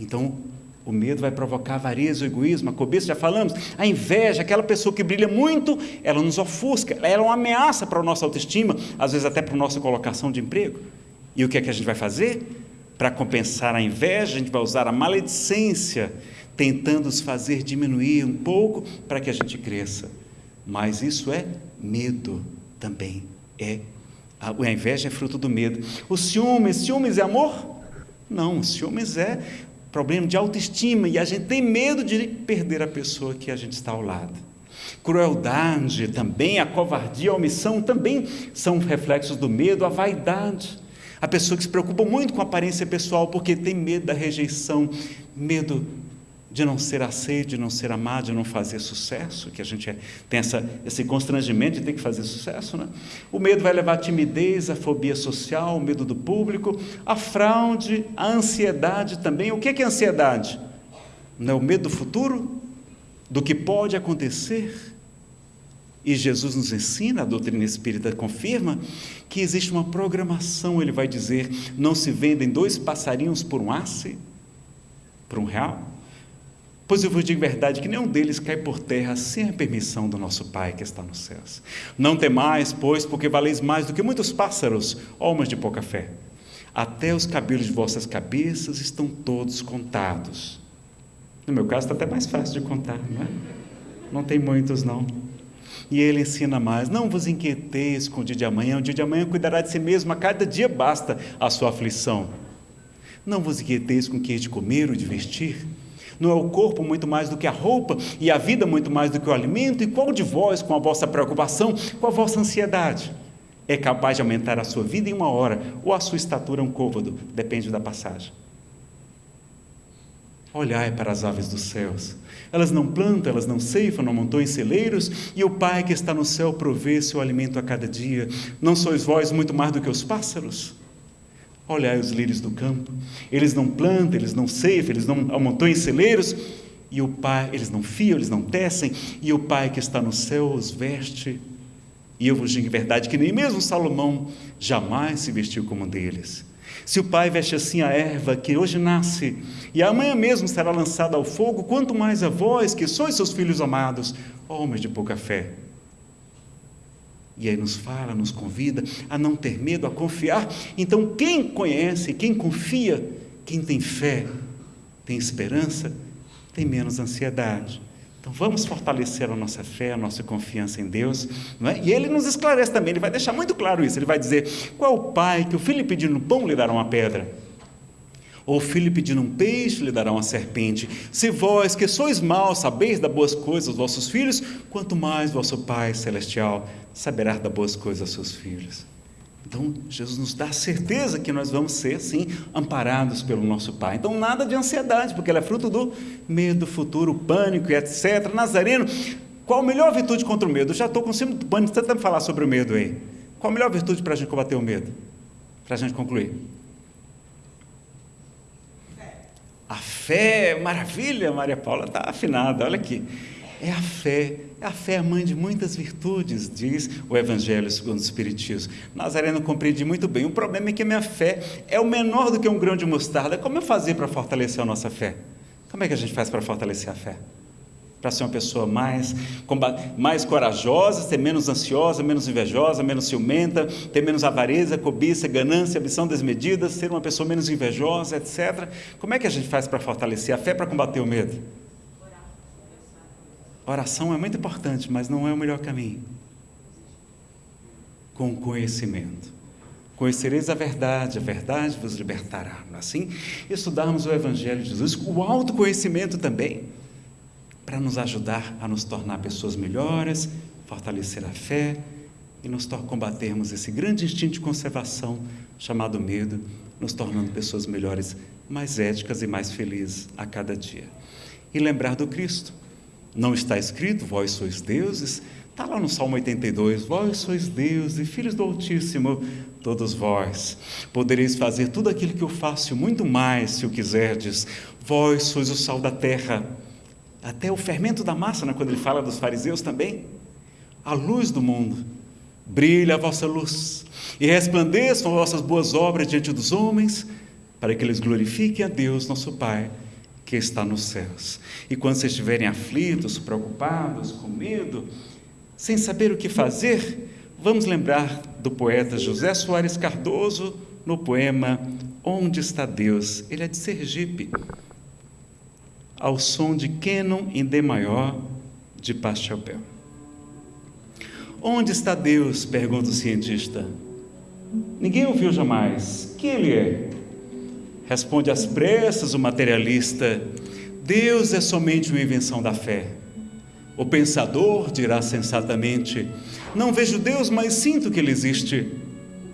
Então, o medo vai provocar avareza, o egoísmo, a cobiça, já falamos. A inveja, aquela pessoa que brilha muito, ela nos ofusca, ela é uma ameaça para a nossa autoestima, às vezes até para a nossa colocação de emprego. E o que é que a gente vai fazer? Para compensar a inveja, a gente vai usar a maledicência, tentando os fazer diminuir um pouco para que a gente cresça. Mas isso é medo também. É a inveja é fruto do medo. O ciúmes, ciúmes é amor? Não, ciúmes é problema de autoestima e a gente tem medo de perder a pessoa que a gente está ao lado. Crueldade também, a covardia, a omissão também são reflexos do medo, a vaidade. A pessoa que se preocupa muito com a aparência pessoal porque tem medo da rejeição, medo de não ser aceito, de não ser amado, de não fazer sucesso, que a gente é, tem essa, esse constrangimento de ter que fazer sucesso. Né? O medo vai levar à timidez, à fobia social, o medo do público, a fraude, a ansiedade também. O que é, ansiedade? Não é o medo do futuro? Do que pode acontecer? E Jesus nos ensina, a doutrina espírita confirma, que existe uma programação, ele vai dizer, não se vendem dois passarinhos por um asse, por um real? Pois eu vos digo verdade que nenhum deles cai por terra sem a permissão do nosso Pai que está nos céus. Não temais, pois, porque valeis mais do que muitos pássaros, almas de pouca fé. Até os cabelos de vossas cabeças estão todos contados. No meu caso está até mais fácil de contar, não é? Não tem muitos, não. E ele ensina mais: não vos inquieteis com o dia de amanhã, o dia de amanhã cuidará de si mesmo, a cada dia basta a sua aflição. Não vos inquieteis com o que é de comer ou de vestir não é o corpo muito mais do que a roupa, e a vida muito mais do que o alimento? E qual de vós, com a vossa preocupação, com a vossa ansiedade, é capaz de aumentar a sua vida em uma hora, ou a sua estatura um côvado? Depende da passagem. Olhai para as aves dos céus. Elas não plantam, elas não ceifam, não montam em celeiros, e o Pai que está no céu provê seu alimento a cada dia. Não sois vós muito mais do que os pássaros? Olhai os lírios do campo, eles não plantam, eles não ceifam, eles não amontoam em celeiros, e o Pai, eles não fiam, eles não tecem, e o Pai que está no céu os veste. E eu vos digo em verdade que nem mesmo Salomão jamais se vestiu como um deles. Se o Pai veste assim a erva que hoje nasce e amanhã mesmo será lançada ao fogo, quanto mais a vós, que sois seus filhos amados, homens de pouca fé. E aí nos fala, nos convida a não ter medo, a confiar. Então, quem conhece, quem confia, quem tem fé, tem esperança, tem menos ansiedade. Então, vamos fortalecer a nossa fé, a nossa confiança em Deus. É? E ele nos esclarece também, ele vai deixar muito claro isso. Ele vai dizer: qual o pai que o filho pedindo pão lhe dará uma pedra? Ou filho pedindo um peixe, lhe dará uma serpente. Se vós, que sois maus, sabeis dar boas coisas aos vossos filhos, quanto mais vosso Pai Celestial saberá dar boas coisas aos seus filhos. Então, Jesus nos dá certeza que nós vamos ser, sim, amparados pelo nosso Pai. Então, nada de ansiedade, porque ela é fruto do medo futuro, pânico e etc. Nazareno, qual a melhor virtude contra o medo? Já estou com cima do pânico, tenta me falar sobre o medo aí. Qual a melhor virtude para a gente combater o medo? Para a gente concluir. A fé, maravilha, Maria Paula está afinada, olha aqui. É a fé, é a fé a mãe de muitas virtudes, diz o Evangelho segundo o Espiritismo. Nazareno compreendi muito bem. O problema é que a minha fé é o menor do que um grão de mostarda. Como eu fazer para fortalecer a nossa fé? Como é que a gente faz para fortalecer a fé? Para ser uma pessoa mais, mais corajosa, ser menos ansiosa, menos invejosa, menos ciumenta, ter menos avareza, cobiça, ganância, ambição desmedida, ser uma pessoa menos invejosa, etc. Como é que a gente faz para fortalecer a fé para combater o medo? Oração é muito importante, mas não é o melhor caminho. Com conhecimento. Conhecereis a verdade, a verdade vos libertará. É assim, estudarmos o Evangelho de Jesus, o autoconhecimento também, para nos ajudar a nos tornar pessoas melhores, fortalecer a fé e nos combatermos esse grande instinto de conservação chamado medo, nos tornando pessoas melhores, mais éticas e mais felizes a cada dia. E lembrar do Cristo não está escrito, vós sois deuses? Está lá no Salmo 82, vós sois deuses filhos do Altíssimo, todos vós. Podereis fazer tudo aquilo que eu faço, muito mais, se o quiserdes. Vós sois o sal da terra. Até o fermento da massa, né, quando ele fala dos fariseus também. A luz do mundo. Brilha a vossa luz e resplandeçam as vossas boas obras diante dos homens, para que eles glorifiquem a Deus, nosso Pai que está nos céus. E quando vocês estiverem aflitos, preocupados, com medo, sem saber o que fazer, vamos lembrar do poeta José Soares Cardoso no poema Onde está Deus? Ele é de Sergipe. Ao som de Canon em D maior de Pachelbel. Onde está Deus? pergunta o cientista. Ninguém ouviu jamais. Que ele é? Responde às pressas o materialista: Deus é somente uma invenção da fé. O pensador dirá sensatamente: Não vejo Deus, mas sinto que Ele existe.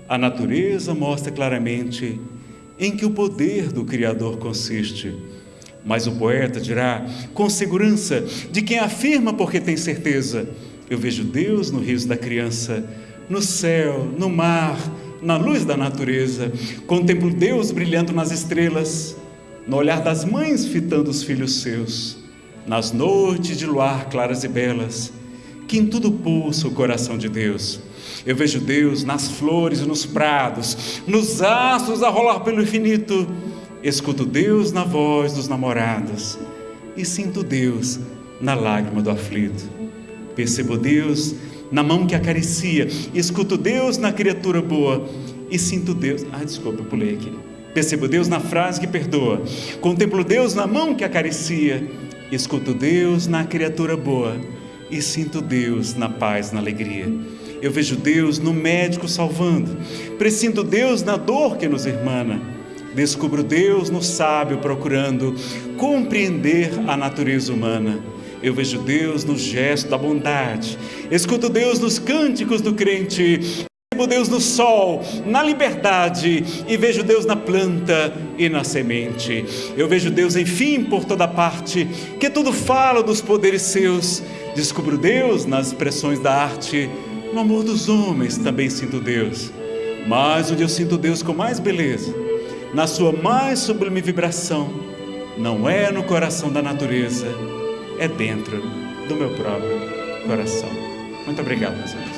A natureza mostra claramente em que o poder do Criador consiste. Mas o poeta dirá, com segurança, de quem afirma porque tem certeza: Eu vejo Deus no riso da criança, no céu, no mar, na luz da natureza, contemplo Deus brilhando nas estrelas, no olhar das mães fitando os filhos seus, nas noites de luar claras e belas, que em tudo pulsa o coração de Deus. Eu vejo Deus nas flores e nos prados, nos astros a rolar pelo infinito. Escuto Deus na voz dos namorados e sinto Deus na lágrima do aflito. Percebo Deus na mão que acaricia, escuto Deus na criatura boa e sinto Deus. Ah, desculpa, eu pulei aqui. Percebo Deus na frase que perdoa, contemplo Deus na mão que acaricia, escuto Deus na criatura boa e sinto Deus na paz, na alegria. Eu vejo Deus no médico salvando, presinto Deus na dor que nos irmana. Descubro Deus no sábio procurando compreender a natureza humana eu vejo Deus no gesto da bondade, escuto Deus nos cânticos do crente, Vejo Deus no sol, na liberdade, e vejo Deus na planta e na semente. Eu vejo Deus, enfim, por toda parte, que tudo fala dos poderes seus. Descubro Deus nas expressões da arte, no amor dos homens também sinto Deus. Mas onde eu sinto Deus com mais beleza, na sua mais sublime vibração, não é no coração da natureza, é dentro do meu próprio coração. Muito obrigado, meus amigos.